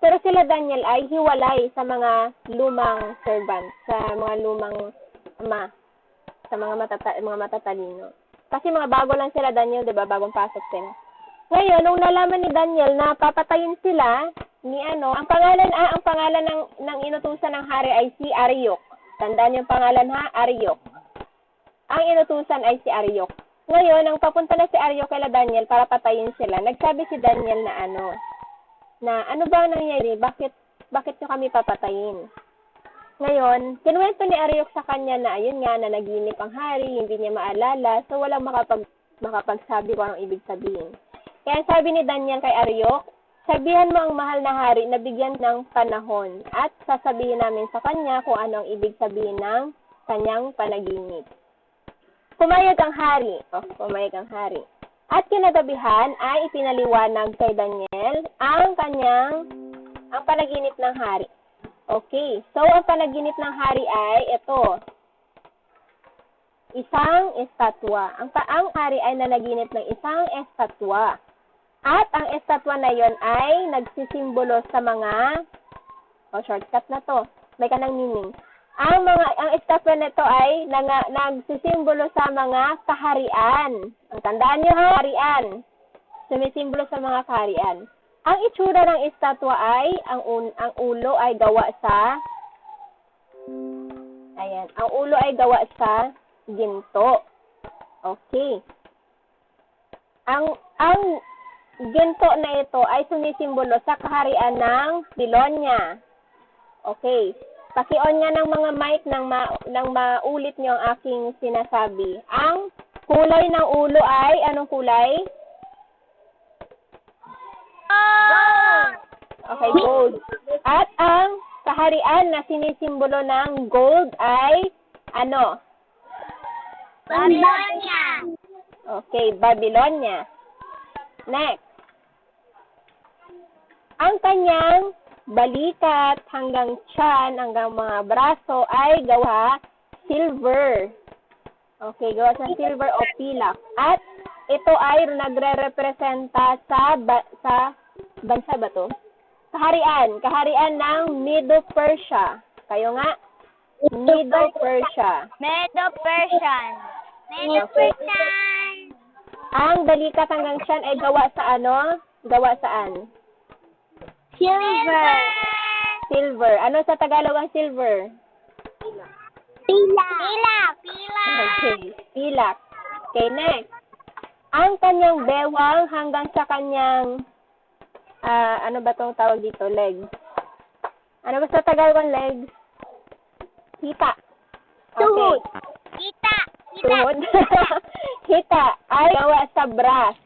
pero sila Daniel ay hiwalay sa mga lumang servant, sa mga lumang ama, sa mga matata mga matatalino. Kasi mga bago lang sila Daniel, 'di ba? Bagong pasok sila. Ngayon, nung nalaman ni Daniel na papatayin sila ni ano, ang pangalan ah, ang pangalan ng ng inutusan ng hari ay si Ariok. Tandaan yung pangalan ha, Ariok. Ang inutusan ay si Ariok. Ngayon, nang papunta na si Ariok kay Daniel para patayin sila, nagsabi si Daniel na ano, na ano ba ang nangyayari? Bakit bakit nyo kami papatayin? Ngayon, kinuwento ni Ariok sa kanya na ayun nga na naginip ang hari, hindi niya maalala, so walang makapag makapagsabi kung anong ibig sabihin. Kaya sabi ni Daniel kay Ariok, sabihan mo ang mahal na hari na bigyan ng panahon at sasabihin namin sa kanya kung anong ibig sabihin ng kanyang panaginip. Pumayag ang hari. Oh, pumayag ang hari. At kinagabihan ay ipinaliwanag kay Daniel ang kanyang ang panaginip ng hari. Okay. So, ang panaginip ng hari ay ito. Isang estatwa. Ang, pa- ang hari ay nanaginip ng isang estatwa. At ang estatwa na yon ay nagsisimbolo sa mga o shortcut na to. May kanang meaning. Ang mga ang estatwa nito ay nang, nagsisimbolo sa mga kaharian. Ang tandaan niyo ha, kaharian. Sumisimbolo sa mga kaharian. Ang itsura ng estatwa ay ang un, ang ulo ay gawa sa Ayan, ang ulo ay gawa sa ginto. Okay. Ang ang ginto na ito ay sumisimbolo sa kaharian ng Babylonia. Okay. Paki-on nga ng mga mic nang ma, nang maulit niyo ang aking sinasabi. Ang kulay ng ulo ay anong kulay? Okay, gold. At ang kaharian na sinisimbolo ng gold ay ano? Babylonia. Okay, Babylonia. Next. Ang kanyang balikat hanggang tiyan, hanggang mga braso ay gawa silver. Okay, gawa sa silver o pilak. At ito ay nagre-representa sa ba- sa bansa ba to? Kaharian, kaharian ng Medo-Persia. Kayo nga, Medo-Persia. Medo-Persian. Medo-Persian. Ang balikat hanggang tiyan ay gawa sa ano? Gawa saan? Silver. Silver. Ano sa Tagalog ang silver? Pila. Pila. Pila. Okay. Pilak. Okay, next. Ang kanyang bewang hanggang sa kanyang, ah ano ba tong tawag dito? Legs. Ano ba sa Tagalog ang legs? Hita. Okay. Tuhod. Kita. Kita. Tuhod. Hita ay gawa sa brass.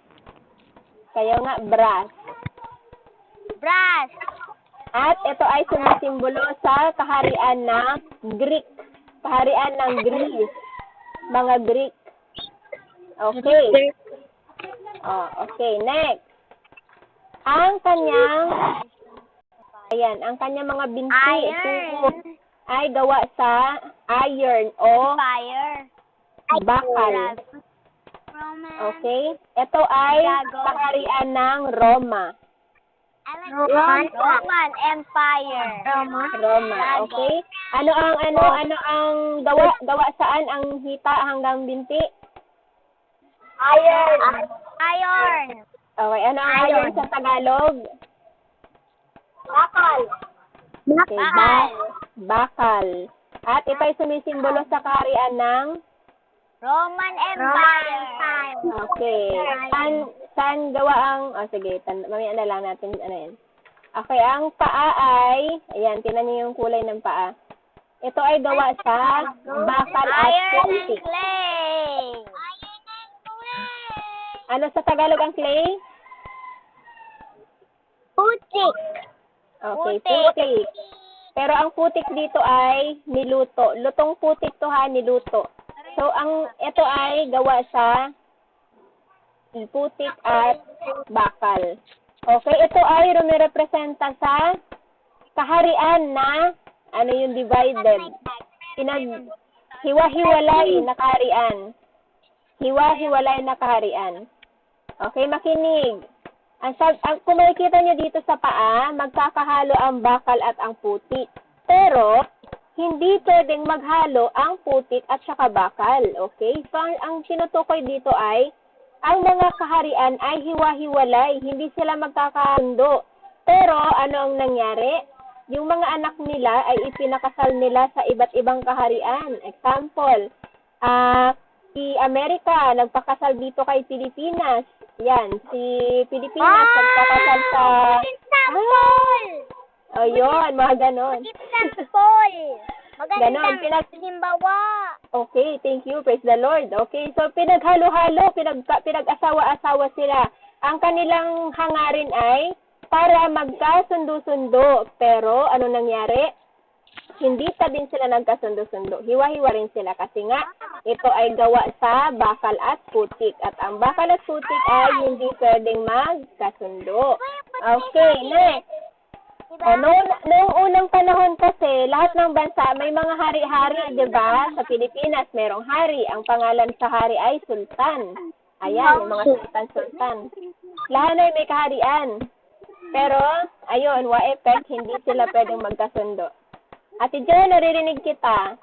Kayo nga, brass. Brass. At ito ay sumisimbolo sa kaharian ng Greek. Kaharian ng Greece. Mga Greek. Okay. Oh, okay, next. Ang kanyang Ayan, ang kanyang mga binti Iron. ay gawa sa iron o Fire. bakal. Okay? Ito ay kaharian ng Roma. Roman. Roman Empire. Roman. Roma, okay? Ano ang ano ano ang gawa gawa saan ang hita hanggang binti? Iron. Iron. Okay, ano ang Iron. iron sa Tagalog? Bakal. Okay, ba- bakal. At ito ay sumisimbolo sa kaharian ng Roman Empire. Okay. Saan, saan gawa ang, oh sige, tan, mamaya na lang natin, ano yan. Okay, ang paa ay, ayan, tinan niyo yung kulay ng paa. Ito ay gawa sa bakal at clay. Ano sa Tagalog ang clay? Putik. Okay, Putik. putik. Pero ang putik dito ay niluto. Lutong putik to ha, niluto. So, ang ito ay gawa sa putik at bakal. Okay, ito ay rumirepresenta sa kaharian na ano yung divided. Pinag hiwa-hiwalay na kaharian. Hiwa-hiwalay na kaharian. Okay, makinig. Ang, ang kung makikita nyo dito sa paa, magkakahalo ang bakal at ang putik. Pero, hindi pwedeng maghalo ang putik at saka bakal. Okay? So, ang, ang tinutukoy dito ay, ang mga kaharian ay hiwa-hiwalay. Hindi sila magkakasundo. Pero, ano ang nangyari? Yung mga anak nila ay ipinakasal nila sa iba't ibang kaharian. Example, ah, si Amerika, nagpakasal dito kay Pilipinas. Yan, si Pilipinas nagpakasal sa... Example. O yun, mga ganon. Example. Ganon, pinag- halimbawa. Okay, thank you. Praise the Lord. Okay, so pinaghalo-halo, pinag pinag-asawa-asawa sila. Ang kanilang hangarin ay para magkasundo-sundo. Pero ano nangyari? Hindi pa din sila nagkasundo-sundo. Hiwa-hiwa rin sila kasi nga ito ay gawa sa bakal at putik. At ang bakal at putik ay hindi pwedeng magkasundo. Okay, next. Diba? O, noong, noong unang panahon kasi, lahat ng bansa may mga hari-hari, di ba? Sa Pilipinas, merong hari. Ang pangalan sa hari ay sultan. Ayan, yung mga sultan-sultan. Lahat ay may kaharian. Pero, ayun, wa effect, hindi sila pwedeng magkasundo. Ate Jo, naririnig kita.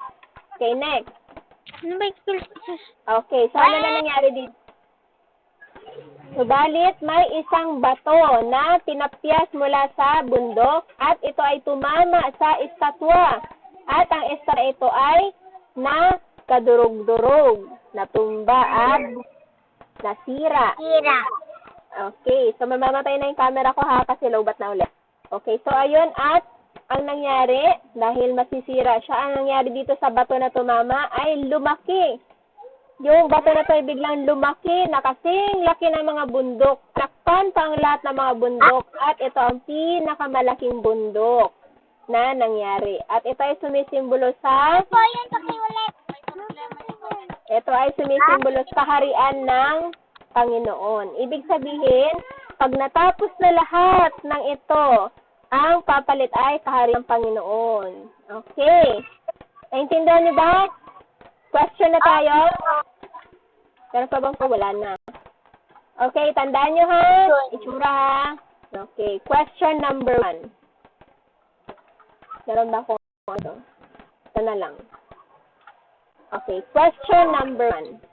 Okay, next. Ano ba Okay, so ano na nangyari dito? Subalit, may isang bato na tinapyas mula sa bundok at ito ay tumama sa estatwa. At ang estatwa ito ay na kadurog-durog, natumba at nasira. Tira. Okay, so mamamatay na yung camera ko ha kasi lowbat na ulit. Okay, so ayun at ang nangyari, dahil masisira siya, ang nangyari dito sa bato na tumama ay lumaki. Yung bato na to ay biglang lumaki na kasing laki ng mga bundok. Takpan pa ang lahat ng mga bundok at ito ang pinakamalaking bundok na nangyari. At ito ay sumisimbolo sa Po, yan, pakiulit. ito ay sumisimbolo sa kaharian ng Panginoon. Ibig sabihin, pag natapos na lahat ng ito, ang papalit ay kaharian ng Panginoon. Okay. Naintindihan niyo ba? Question na tayo? Meron pa bang? Wala na. Okay, tandaan niyo ha? Itsura ha? Okay, question number one. Meron ba akong ano? Ito na lang. Okay, question number one.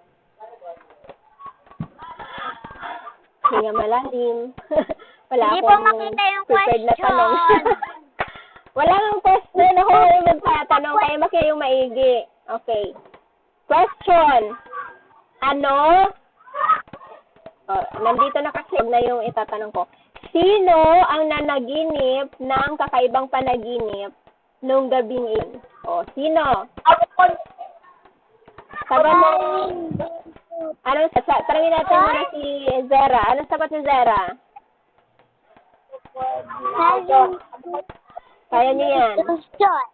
Hinga malalim. Wala Hindi akong po makita yung prepared na tanong. question. Wala nang question ako yung nagtatanong, kaya makinig yung maigi. Okay. Question. Ano? Oh, nandito na kasi na yung itatanong ko. Sino ang nanaginip ng kakaibang panaginip nung gabing iyon? O, sino? Sabi mo, Anong, sa, tanungin natin muna si Zera. Anong sagot ni Zera? Kaya niyo yan. dinosaur.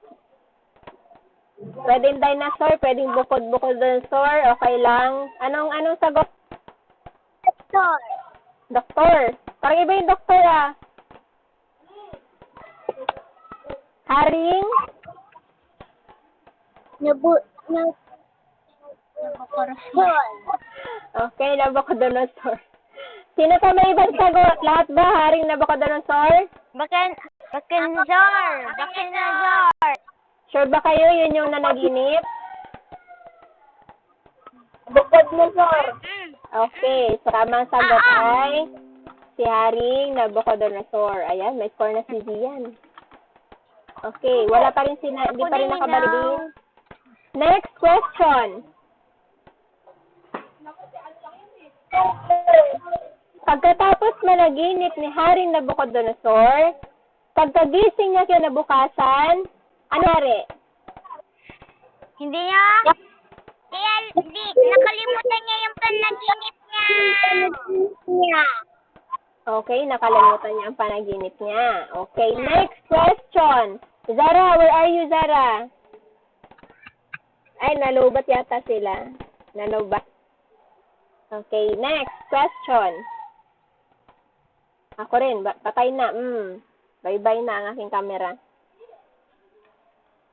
Pwedeng dinosaur, pwedeng bukod-bukod dinosaur, okay lang. Anong, anong sagot? Dinosaur. Doktor. Parang iba yung doktor ah. Haring? Nabu... Nab... Nabukorosol. Okay, Nabucodonosor. Sino pa may ibang sagot? Lahat ba haring Nabucodonosor? Bakin, bakinazor! Bakinazor! Sure ba kayo yun yung nanaginip? Bukod mo, sir. Okay, so tamang sagot ay si Haring Nabucodonosor. Ayan, may score na si Zian. Okay, wala pa rin si na, hindi pa rin nakabalibing. Next question. Pagkatapos managinip ni Haring Nabucodonosor, pagkagising niya kinabukasan, ano nangyari? Hindi niya? Kaya, di, nakalimutan niya yung panaginip niya. Niya. Okay, nakalimutan niya ang panaginip niya. Okay, next question. Zara, where are you, Zara? Ay, nalubat yata sila. Nalubat. Okay, next question. Ako rin, patay na. Mm. Bye-bye na ang aking camera.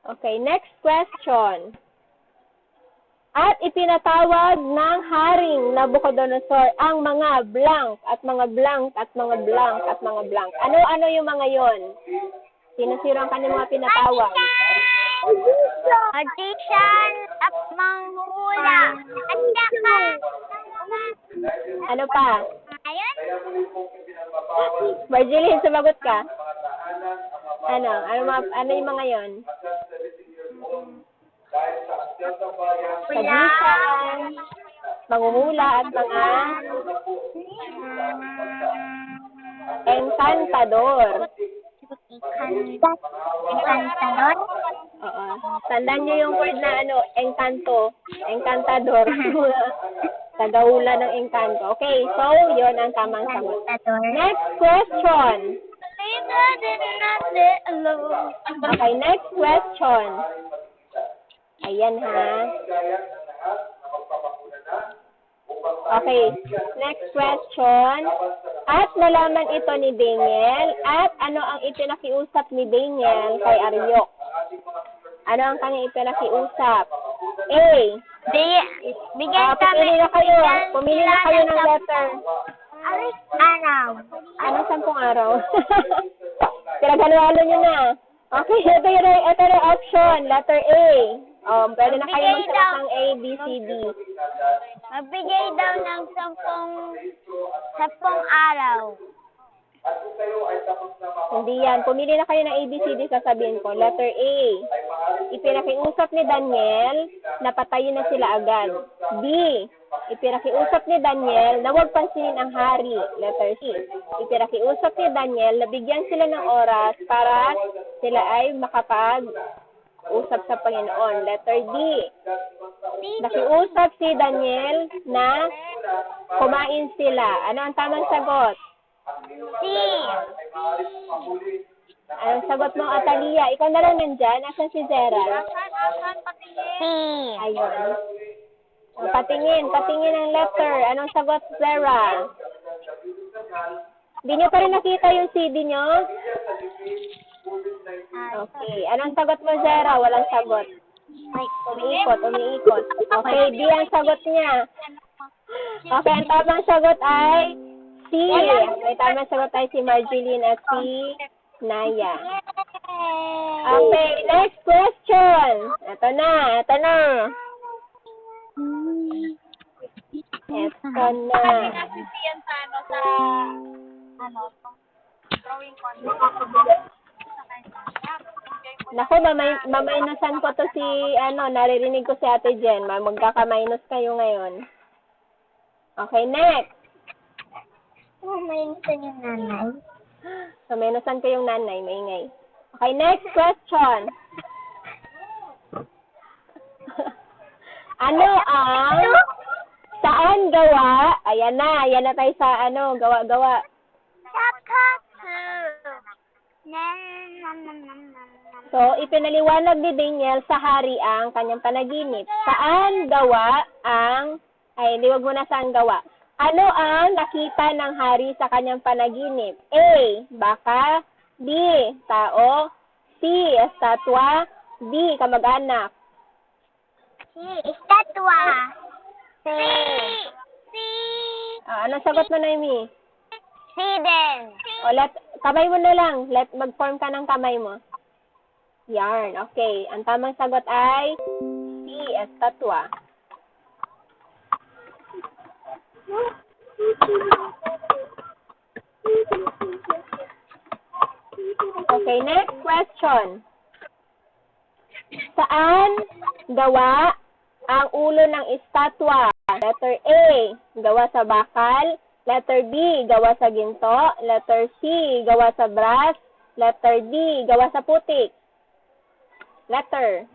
Okay, next question. At ipinatawag ng haring Nabucodonosor ang mga blank at mga blank at mga blank at mga blank. Ano-ano yung mga yon? Sino-sino ang kanyang mga pinatawag? Magician at manghula. At saka, Ano pa? ayun, Marjeline, sumagot ka. Ano? Ano, mga, ano yung mga yon? Magician, manghuhula at mga encantador. Encantador. Oo. Tandaan niyo yung word na ano, encanto. Encantador. Tagahula ng encanto. Okay, so yon ang tamang sagot. Next question. Okay, next question. Ayan ha. Okay, next question. At nalaman ito ni Daniel at ano ang ipinakiusap ni Daniel kay Aryok? Ano ang kanyang ipinakiusap? A. Bigyan, bigyan Ah, kami. pumili na kayo. Pumili na kayo ng letter. Araw. Ano sampung araw? Pinaghalo-halo nyo na. Okay, ito yung, ito yung option. Letter A. Um, pwede na kayo Magbigay magsagot daw. ng A, B, C, D. Magbigay daw ng sampung, sampung araw. Hindi yan. Pumili na kayo ng A, B, C, D, sasabihin ko. Letter A. Ipinakiusap ni Daniel na patayin na sila agad. B. Ipinakiusap ni Daniel na huwag pansinin ang hari. Letter C. Ipinakiusap ni Daniel na bigyan sila ng oras para sila ay makapag usap sa Panginoon. Letter D. Nakiusap si Daniel na kumain sila. Ano ang tamang sagot? C. Anong sagot mo, Atalia? Ikaw na lang nandyan. Asan si Zera? C. Ayun. O, patingin. Patingin ang letter. Anong sagot, Zera? Hindi nyo pa rin nakita yung CD nyo? Okay. Anong sagot mo, Zera? Walang sagot. Umiikot, umiikot. Okay, D ang sagot niya. Okay, ang tamang sagot ay C. Ang tamang sagot ay si Marjeline at si Naya. Okay, next question. Ito na, ito na. Ito na. Naku, mamay, mamaynusan ko to si, ano, naririnig ko si Ate Jen. Ma- Magkaka-minus kayo ngayon. Okay, next. Gusto niyo nanay. So, minusan ko yung nanay, maingay. Okay, next question. ano ang Saan gawa? Ayan na, ayan na tayo sa ano, gawa-gawa. Sakatsu. So, ipinaliwanag ni Daniel sa hari ang kanyang panaginip. Saan gawa ang, ay, hindi wag mo na saan gawa. Ano ang nakita ng hari sa kanyang panaginip? A. Baka. B. Tao. C. Estatwa. D. Kamag-anak. Si, estatwa. Si. Si. Ah, anong sagot mo, Naomi? Si din. O, let, kamay mo na lang. Let, mag-form ka ng kamay mo. Yarn. Okay. Ang tamang sagot ay C. Estatwa. Okay, next question. Saan gawa ang ulo ng estatwa? Letter A, gawa sa bakal. Letter B, gawa sa ginto. Letter C, gawa sa brass. Letter D, gawa sa putik. Letter.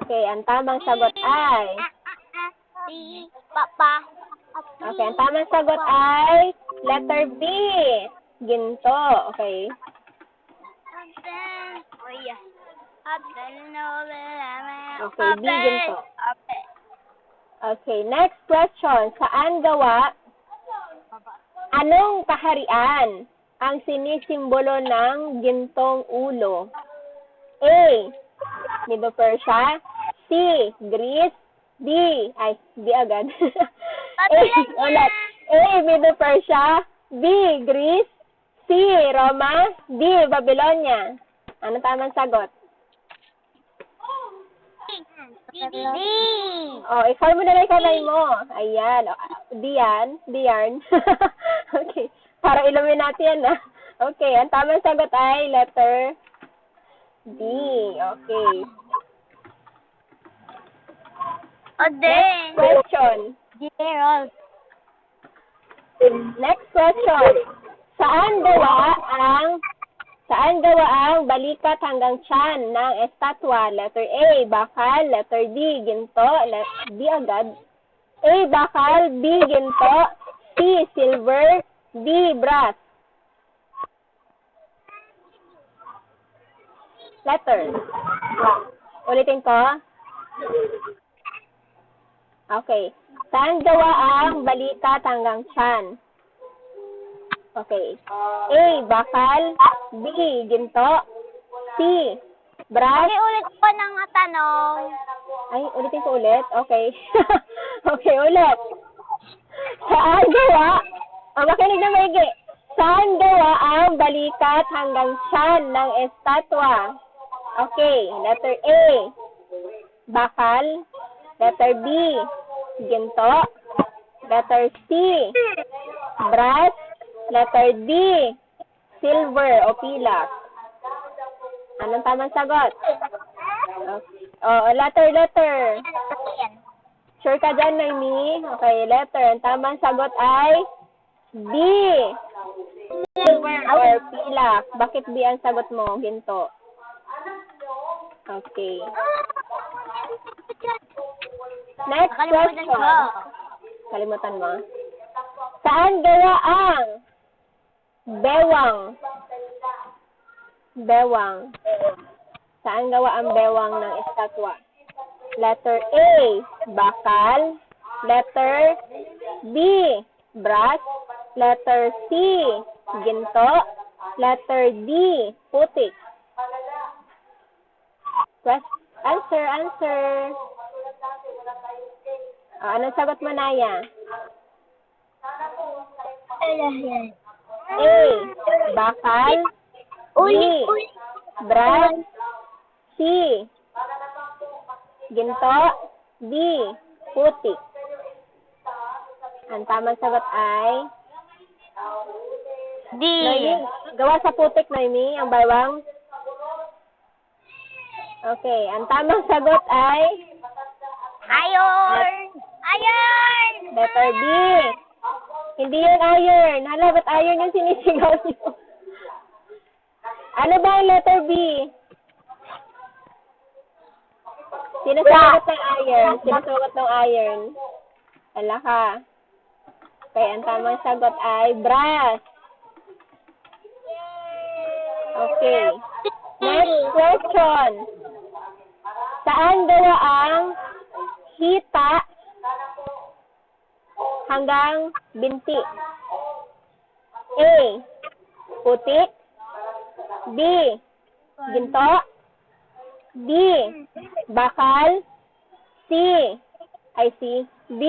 Okay, ang tamang sagot ay... Si, papa. Okay, ang tamang sagot ay letter B. Ginto. Okay. Okay, B ginto. Okay, next question. Saan gawa? Anong kaharian ang sinisimbolo ng gintong ulo? A. Medo Persia. C. Greece. D. Ay, D agad. A. Ulit. A. Medo Persia. B. Greece. C. Roma. D. Babylonia. Ano tamang sagot? D. Oh, i-form mo na lang kamay mo. Ayan. O, Diyan. Diyan. okay. Para ilumin natin yan, ah. Okay. Ang tamang sagot ay letter D. Okay. O din. Question. Gerald. Next question. Saan gawa ang Saan gawa ang balikat hanggang tiyan ng estatwa? Letter A, bakal. Letter D, ginto. Let, D agad. A, bakal. B, ginto. C, silver. D, brass. Letter. Ulitin ko. Okay. Saan gawa ang balikat hanggang tiyan? Okay. A, bakal. B, ginto. C, brass. ulit po ng tanong. Ay, ulitin ko ulit. Okay. okay, ulit. Saan gawa? O, makinig na maigi. Saan gawa ang balikat hanggang tiyan ng estatwa? Okay, letter A, bakal. Letter B, ginto. Letter C, brass. Letter D, silver o pilak. Anong tamang sagot? Oh, letter, letter. Sure ka dyan, Noemi? Okay, letter. Ang tamang sagot ay B. Silver or pilak. Bakit B ang sagot mo? Ginto. Okay. Next question. Kalimutan mo. Saan gawa ang bewang? Bewang. Saan gawa ang bewang ng estatwa? Letter A, bakal. Letter B, brass. Letter C, ginto. Letter D, putik. Quest- answer, answer. Oh, anong sagot mo, Naya? A, bakal. B, brass. C, ginto. D, putik. Ang tamang sagot ay D. Noemi, gawa sa putik, Noemi, ang baywang. Okay, ang tamang sagot ay Iron. Iron. letter B. Hindi yun iron. Hala, ba't iron yung sinisigaw niyo? Ano ba ang letter B? Sino sumagot ng iron? Sino sumagot ng iron? Ala ka. Okay, ang tamang sagot ay brass. Okay. Next question. Saan gawa ang hita hanggang binti? A. Putik. B. Ginto. D. Bakal. C. Ay, C. B.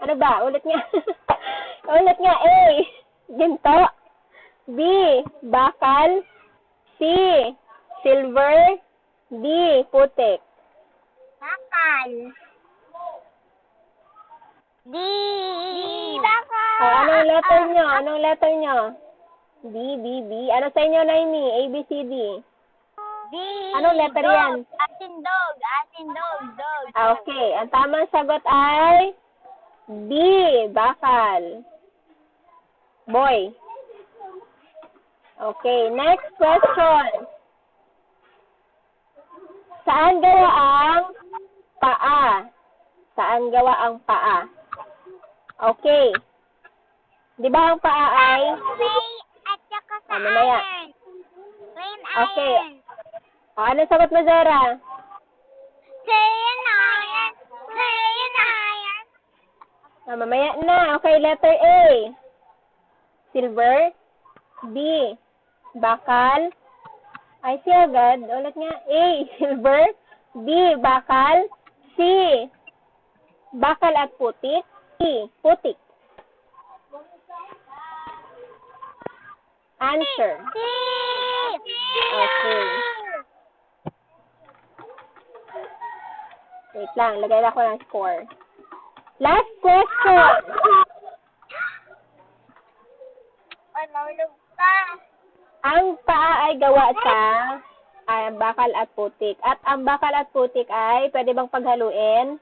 Ano ba? Ulit nga. Ulit nga. A. Ginto. B. Bakal. C. Silver. D. Putik. Bakal. D. Bakal. O, anong letter nyo? Anong letter nyo? B, B, B. Ano sa inyo, Naimi? A, B, C, D. D. Anong letter dog. yan? Asin dog. Asin dog. Dog. Ah, Okay. Ang tamang sagot ay B. Bakal. Boy. Okay. Next question. Saan gawa ang paa? Saan gawa ang paa? Okay. Di ba ang paa ay Clay at saka sa Ah, mamaya. iron. Plain Okay. iron. o, ano sagot mo, Zara? Plain iron. Plain iron. Ah, mamaya na. Okay, letter A. Silver. B. Bakal. Ay, si agad. Ulit nga. A. Silver. B. Bakal. C. Bakal at putik. C. Putik. Answer. Okay. Wait lang. Lagay ako ng score. Last question. Ang paa ay gawa sa ay, bakal at putik. At ang bakal at putik ay pwede bang paghaluin?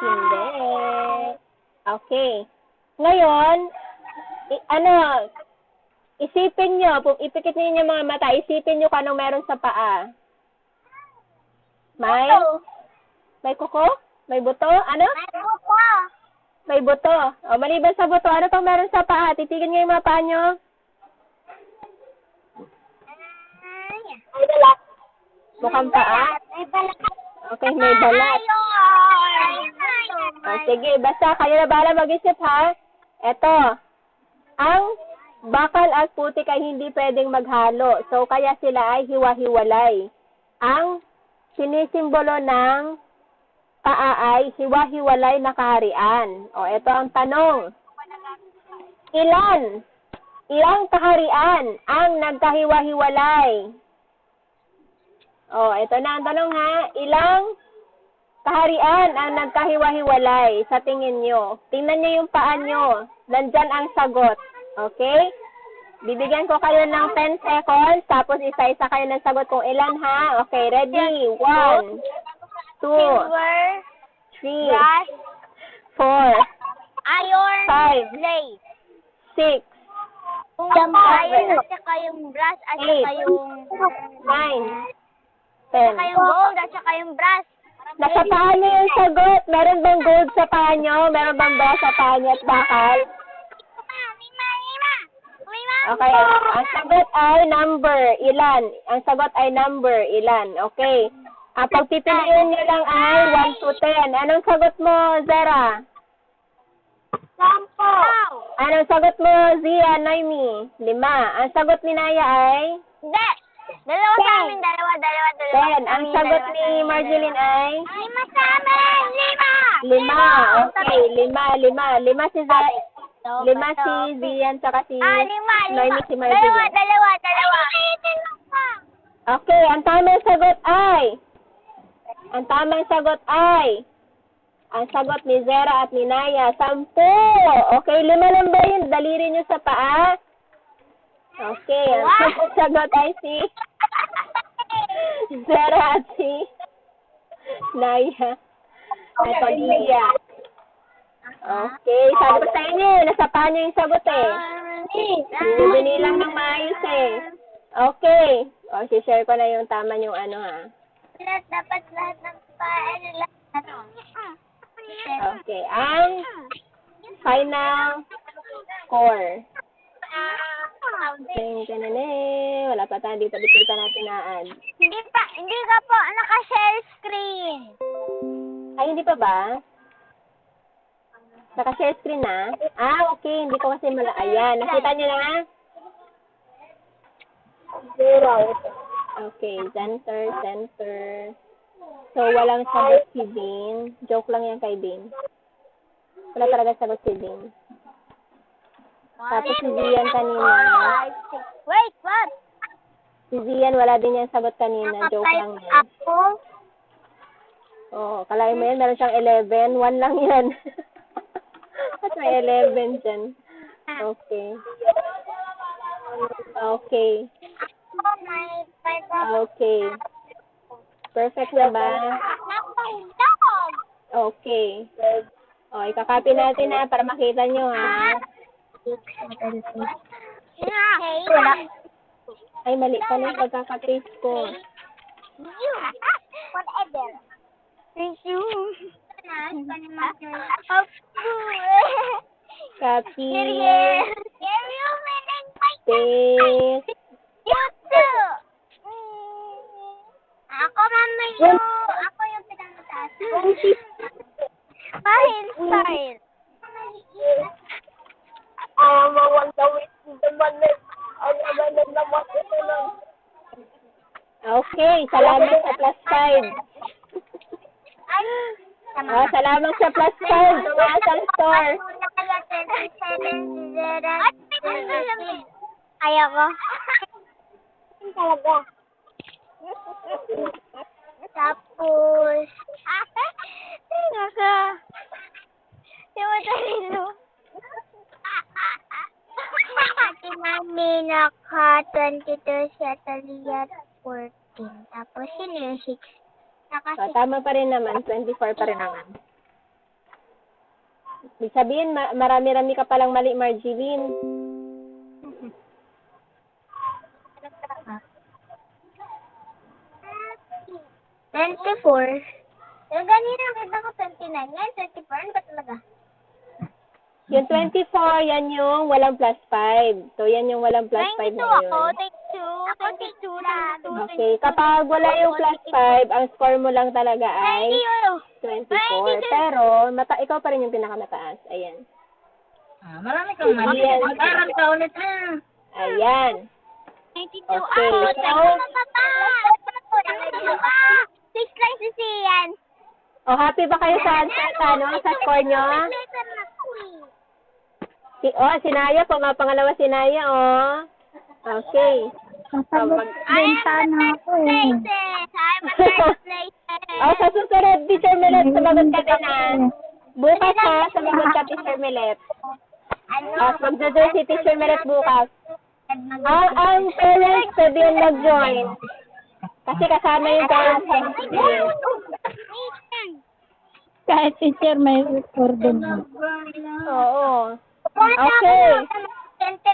Hindi. Okay. Ngayon, i- ano, isipin nyo, pu- ipikit niyo yung mga mata, isipin nyo kung anong meron sa paa. May? May kuko? May buto? Ano? May buko. May buto. O, maliban sa buto, ano pang meron sa paa? Titigin nyo yung mga paa nyo. Balat. Mukhang paa. May balat. Okay, may balat. O, sige, basta kayo na bahala mag-isip ha. Eto, ang bakal at putik ay hindi pwedeng maghalo. So, kaya sila ay hiwa-hiwalay. Ang sinisimbolo ng paa ay hiwa-hiwalay na kaharian. O, eto ang tanong. Ilan? Ilang kaharian ang nagkahiwa-hiwalay? O, eto na ang tanong ha. Ilang kaharian ang nagkahiwa-hiwalay sa tingin nyo. Tingnan nyo yung paa nyo. Nandyan ang sagot. Okay? Bibigyan ko kayo ng 10 seconds, tapos isa-isa kayo ng sagot kung ilan ha. Okay, ready? 1, 2, Silver, 3, brass, 4, iron, Five. blade. 6, Yung iron at saka yung brass at saka yung 9, saka 10. yung gold at saka yung brass. Nasa paa yung sagot. Meron bang gold sa paa nyo? Meron bang brass sa paa at bakal? Okay. Ang sagot ay number. Ilan? Ang sagot ay number. Ilan? Okay. Ang pagpipiliin nyo lang ay 1 to 10. Anong sagot mo, Zara? Sampo. Anong sagot mo, Zia, Naimi? Lima. Ang sagot ni Naya ay Hindi. Dalawa sa amin. Dalawa, dalawa, dalawa. 10. Ang sagot ni Marjeline ay Lima sa amin. Lima. lima. Okay. Lima, lima. Lima si Zara. Lima si Zian, saka si Ah, lima, lima. Naimi si Dalawa, Marjeline. dalawa, dalawa. Okay, ang tamang sagot ay ang tamang sagot ay ang sagot ni Zera at ni Naya, sampu. Okay, lima lang ba yun? Daliri nyo sa paa? Okay, ang sagot ay si Zera at si Naya. Ito, Lia. Okay, sabi ko sa inyo, nasa paa nyo yung sagot eh. Binilang ng maayos eh. Okay. O, share ko na yung tama yung ano ha. Lahat, dapat lahat ng paano lahat. Okay, ang final score. Ting, tinene. Wala pa tayo dito. Dito pa natin naan. Hindi pa, hindi ka po naka-share screen. Ay, hindi pa ba? Naka-share screen na? Ah, okay. Hindi ko kasi mala... Ayan. Nakita niyo na? Zero. Okay. Center, center. So, walang sagot si Dean. Joke lang yan kay Dean. Wala talaga sagot si Dean. Tapos si Zian kanina. Wait, what? Si Zian, wala din yan sagot kanina. Joke lang yan. Ako? Oo, kalahin mo yan, meron siyang 11. One lang yan. At may 11 dyan. Okay. Okay. Okay. Perfect na ba? Okay. O, ikakopy natin na para makita nyo ha. Hey, wala. Ay, mali pala yung pagkakapaste ko. You. Whatever. Thank you. Copy. Ariel, meaning my Paste. You too. Mm. Ako, mama, you. Ako yung pinamataas. Fine, fine. Okay, salamat sa plus 5. Ay, tama Oh, salamat sa plus 5. Tumaas ang score. Ayaw ko. Talaga. Tapos, Tingnan ka. Di mo talino. Ate Mami, naka 22 siya, Talia 14. Tapos, sino yung 6? Naka Oh, tama pa rin naman. 24 pa rin naman. Ibig sabihin, ma- marami-rami ka palang mali, Marjeline. Twenty-four. Yung ganina, kita ko 29. Ngayon, 24. Ano ba talaga? Yung 24, yan yung walang plus 5. So, yan yung walang plus 5 na yun. take two. Ako, take two. Okay, kapag wala yung plus 5, ang score mo lang talaga ay 24. Pero, mata ikaw pa rin yung pinakamataas. Ayan. Ah, marami kang mali. Ayan. Mag-aral ka ulit. Ayan. 92. Okay, so- pa pa? Pa? Six lang si Sian. O, happy ba kayo sa, sa, sa, ano, sa score nyo? Letter na ko eh. Si, oh, si Naya, pumapangalawa si Naya, oh. Okay. Sasagot din sana ako eh. Oh, sa susunod, Teacher Milet, sumagot ka din, ah. Bukas, ha, sumagot ka, Teacher Milet. Ano? Tapos magjo-join si Teacher Milet bukas. Ang, ang parents pwede yung mag-join. Kasi kasama yung parents student. Kahit teacher may record din. Oo. Okay.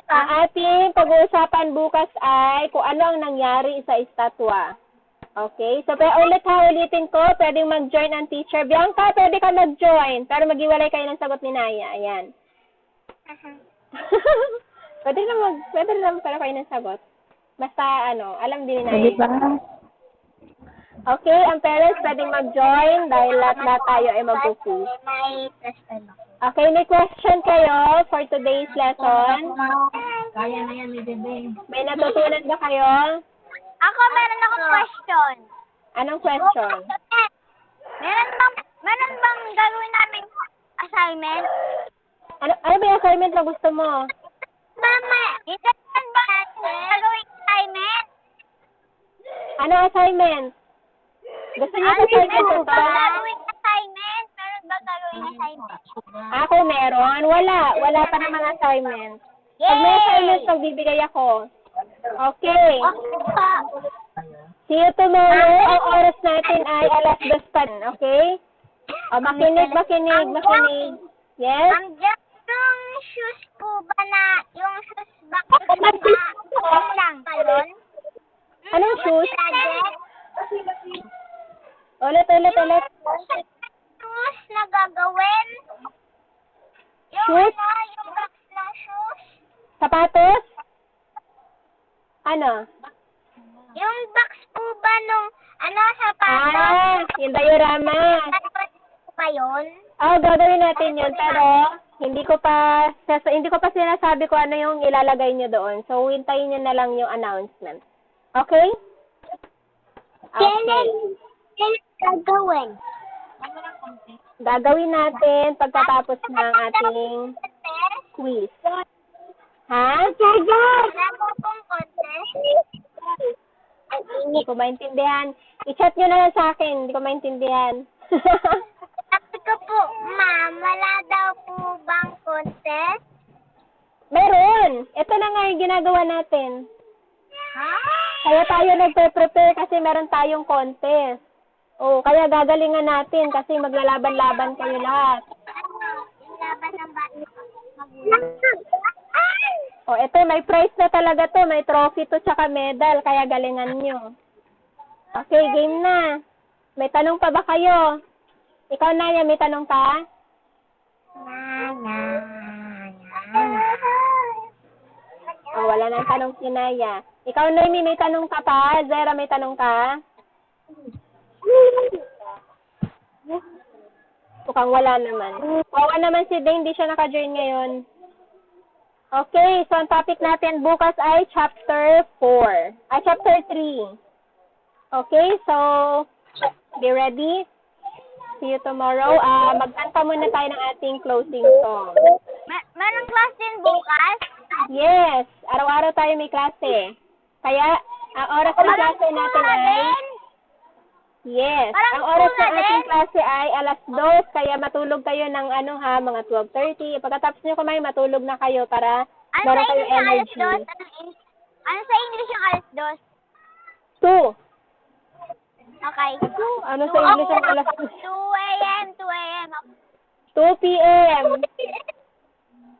Ang ating pag-uusapan bukas ay kung ano ang nangyari sa estatwa. Okay? So, pero ulit ha, ulitin ko, pwedeng mag-join ang teacher. Bianca, pwede ka mag-join. Pero mag-iwalay kayo ng sagot ni Naya. Ayan. pwede na mag, pwede na pero kayo ng sagot. Basta, ano, alam din ni Naya. Di ba? Okay, ang parents pwedeng mag-join dahil lahat lahat tayo ay mag-quiz. May plus. Okay, may question kayo for today's lesson? Kaya na yan, may bebe. May natutunan ba kayo? Ako, meron akong question. Anong question? Meron bang, meron bang gagawin namin assignment? Ano, ano ba yung assignment na gusto mo? Mama, hindi ba gagawin assignment? Ano assignment? Gusto niyo assignment Meron ba gagawin ba gagawin assignment? Ako meron. Wala. Wala pa namang assignment. Pag may assignment, pagbibigay ako. Okay. See you tomorrow. Ang oras natin ay alas dos pa okay? O, makinig, makinig, makinig. Yes? Ang yung shoes po ba na, yung shoes ba na, lang, talon? Anong shoes? shoes na gagawin? Yung shoes? na, yung box na shoes? Sapatos? Ano? Yung box po ba nung, ano, sapatos? Ah, yung diorama. Ba yun? Oh, gagawin natin yun, pero hindi ko pa hindi ko pa sinasabi ko ano yung ilalagay niyo doon. So, hintayin niyo na lang yung announcement. Okay? Okay. Kailan, kailan gagawin? Gagawin natin pagkatapos ng ating quiz. Ha? Ang Hindi ko maintindihan. I-chat nyo na lang sa akin. Hindi ko maintindihan. Sabi ko po, ma'am, wala daw po bang contest? Meron! Ito na nga yung ginagawa natin. Ha? Kaya tayo nagpe-prepare kasi meron tayong contest. O, kaya gagalingan natin kasi maglalaban-laban kayo lahat. Laban ng. O, eto, may prize na talaga to. May trophy to tsaka medal. Kaya galingan nyo. Okay, game na. May tanong pa ba kayo? Ikaw, Naya, may tanong ka? O, wala nang tanong si Naya. Ikaw, Noemi, may tanong ka pa? Zera, may tanong ka? Mukhang wala naman. Wawa naman si Dane, hindi siya naka-join ngayon. Okay, so ang topic natin bukas ay chapter 4. Ay, chapter 3. Okay, so, be ready. See you tomorrow. Ah, magkanta muna tayo ng ating closing song. Ma- merong class din bukas? Yes, araw-araw tayo may klase. Kaya, ang oras ng klase natin ay... Yes, Parang ang oras ng ating klase ay alas 2, kaya matulog kayo ng ano ha, mga 12.30. Pagkatapos nyo kumain, matulog na kayo para Ano meron English yung alas energy. dos? Anong Eng- Ano sa English yung alas dos? 2. Okay. Ano sa English ang alas 2 a.m. 2 a.m. 2 p.m.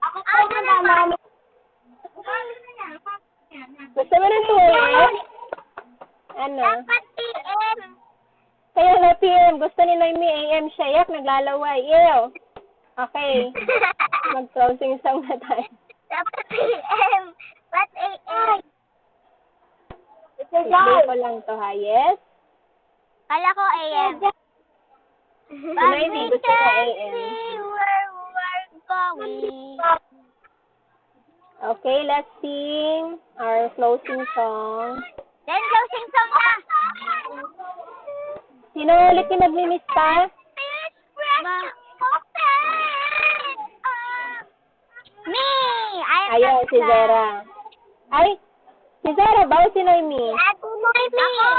Ako po na naman. Gusto mo ng 2 a.m.? Ano? Dapat p.m. Kaya na p.m. Gusto ni Noemi a.m. siya. Yak, naglalaway. Ew. Okay. Mag-closing song na tayo. Dapat p.m. Ba't a.m.? Explain ko lang to ha. Yes? Kala ko a.m. Noemi, gusto niya a.m. see where we're going. Okay, let's sing our closing song. Then closing song na. Sino ulit yung nagmi-miss pa? Ma. Me! I am Ayaw, si Zera. Ay, si Zera ba o si Noemi? Ako mo Ako!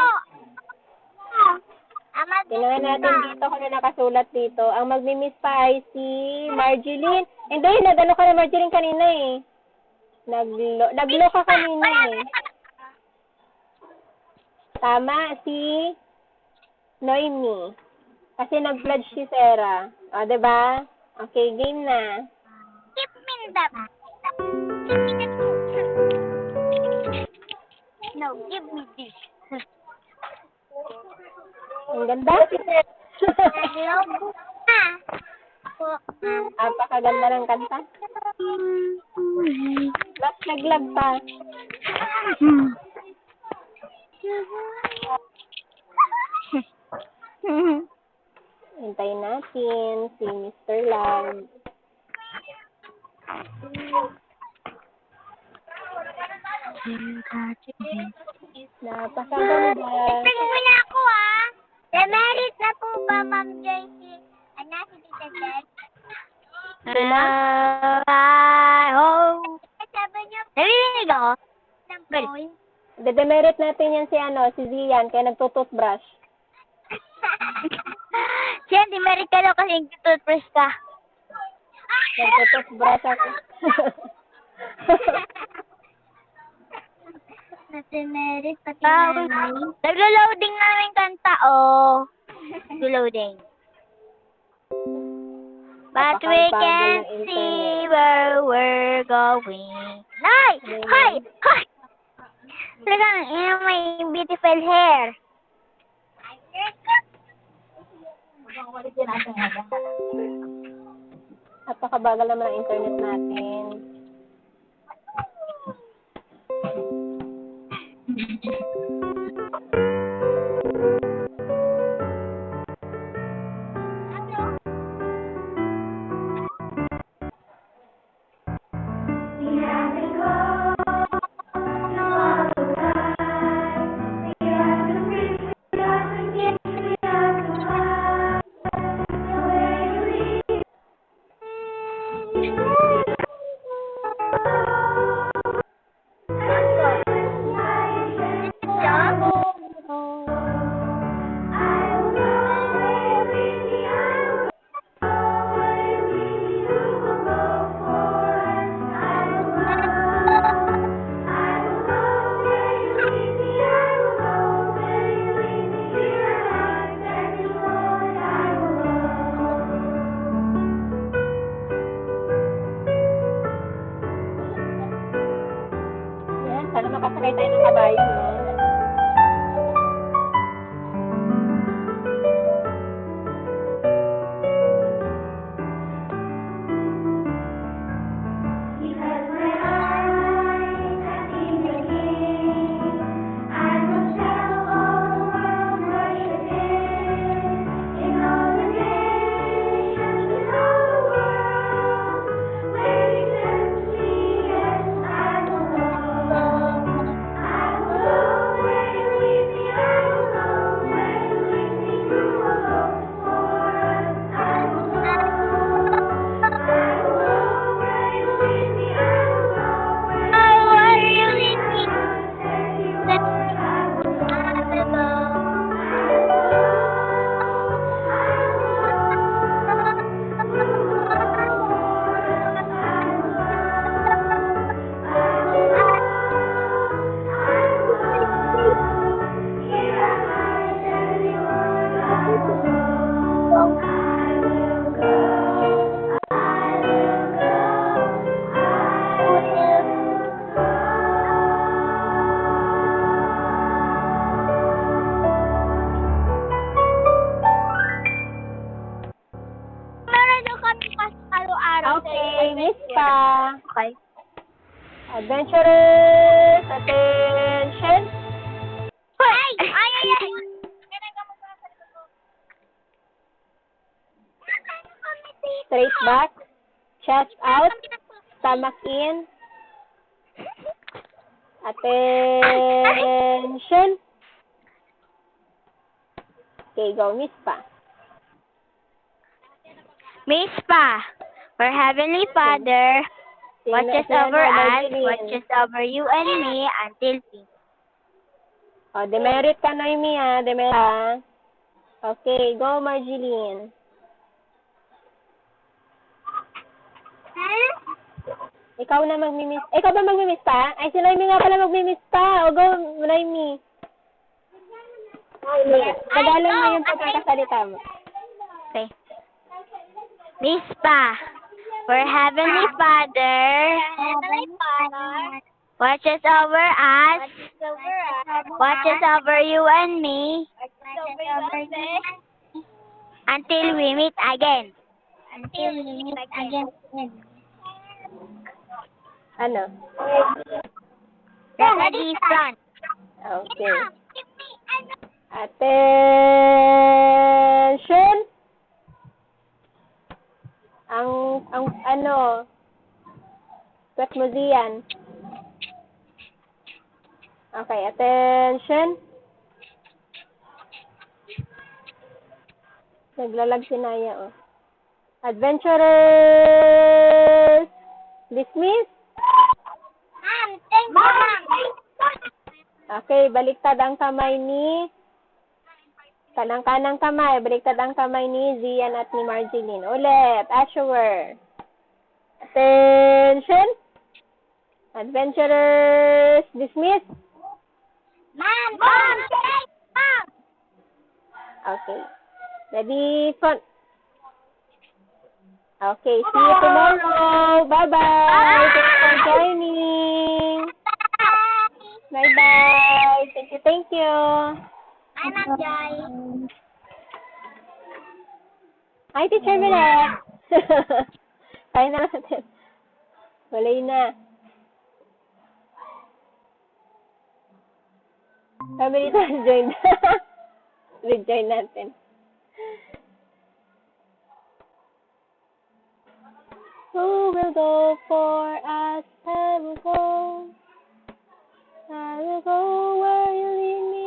Ama, Tingnan natin dito kung ano nakasulat dito. Ang magmi-miss pa ay si Marjeline. Hindi, nag-ano ka na Marjeline kanina eh. Naglo, naglo ka kanina eh. Tama, si Noemi. Kasi nag-pledge si Sarah. O, diba? Okay, game na. Give me me that. No, give me this. Ang ganda. Napakaganda ng kanta. Mas naglag pa. Hintayin natin si Mr. Lam. Napakaganda. Tingin mo na ako, ah. Demerit na po ba, Ma'am Joyce? Ano, si Tita Jen? Sila? oh. Sabi niyo Narinig ako? ng point. Dedemerit natin yan si ano, si Zian, kaya nagtututbrush. Siya, di merit ka daw kasi toothbrush ka. Nagtututbrush ako. Demerit pati Ah, nanay. Naglo-loading na yung kanta, oh. Naglo-loading. But we can see where we're going. Nay! Hoy! Hoy! Talagang, yun may beautiful hair. Pagkakawalit din Napakabagal naman ang internet natin. Thank you. Go, Miss Pa. Miss Pa, our Heavenly Father, watches over us, watches over you and me until we Oh, demerit ka, Noemi, ah. Demerit, ah. Okay, go, Marjeline. Ikaw na magmimiss. Ikaw ba magmimiss pa? Ay, si Noemi nga pala magmimiss pa. O, go, Noemi. Tagalog mo yung oh, pagkakasalita mo. Okay. Miss Pa, our Heavenly Father, watches over us, watches over us, watches over you and me watches over us, until we meet again. until we meet again. Ano? Ready, front. Okay. Attention! Ang, ang, ano, mo diyan. Okay, attention. Naglalag si Naya, oh. Adventurers! Dismiss? Ma'am, thank you, ma'am. Okay, baliktad ang kamay ni kanang-kanang kamay, baliktad ang kamay ni Zian at ni Marjeline. Ulit, Asher. Attention! Adventurers, dismiss. Ma'am, thank ma'am. Okay. Ready, front. Okay, see you tomorrow. Bye-bye. Thanks for joining. Bye-bye. Thank you, thank you. I'm Joy. Hi, Teacher Milet. Kaya na natin. Walay na. Kami dito, join. Rejoin natin. Who will go for us? I will go. I will go where you lead me.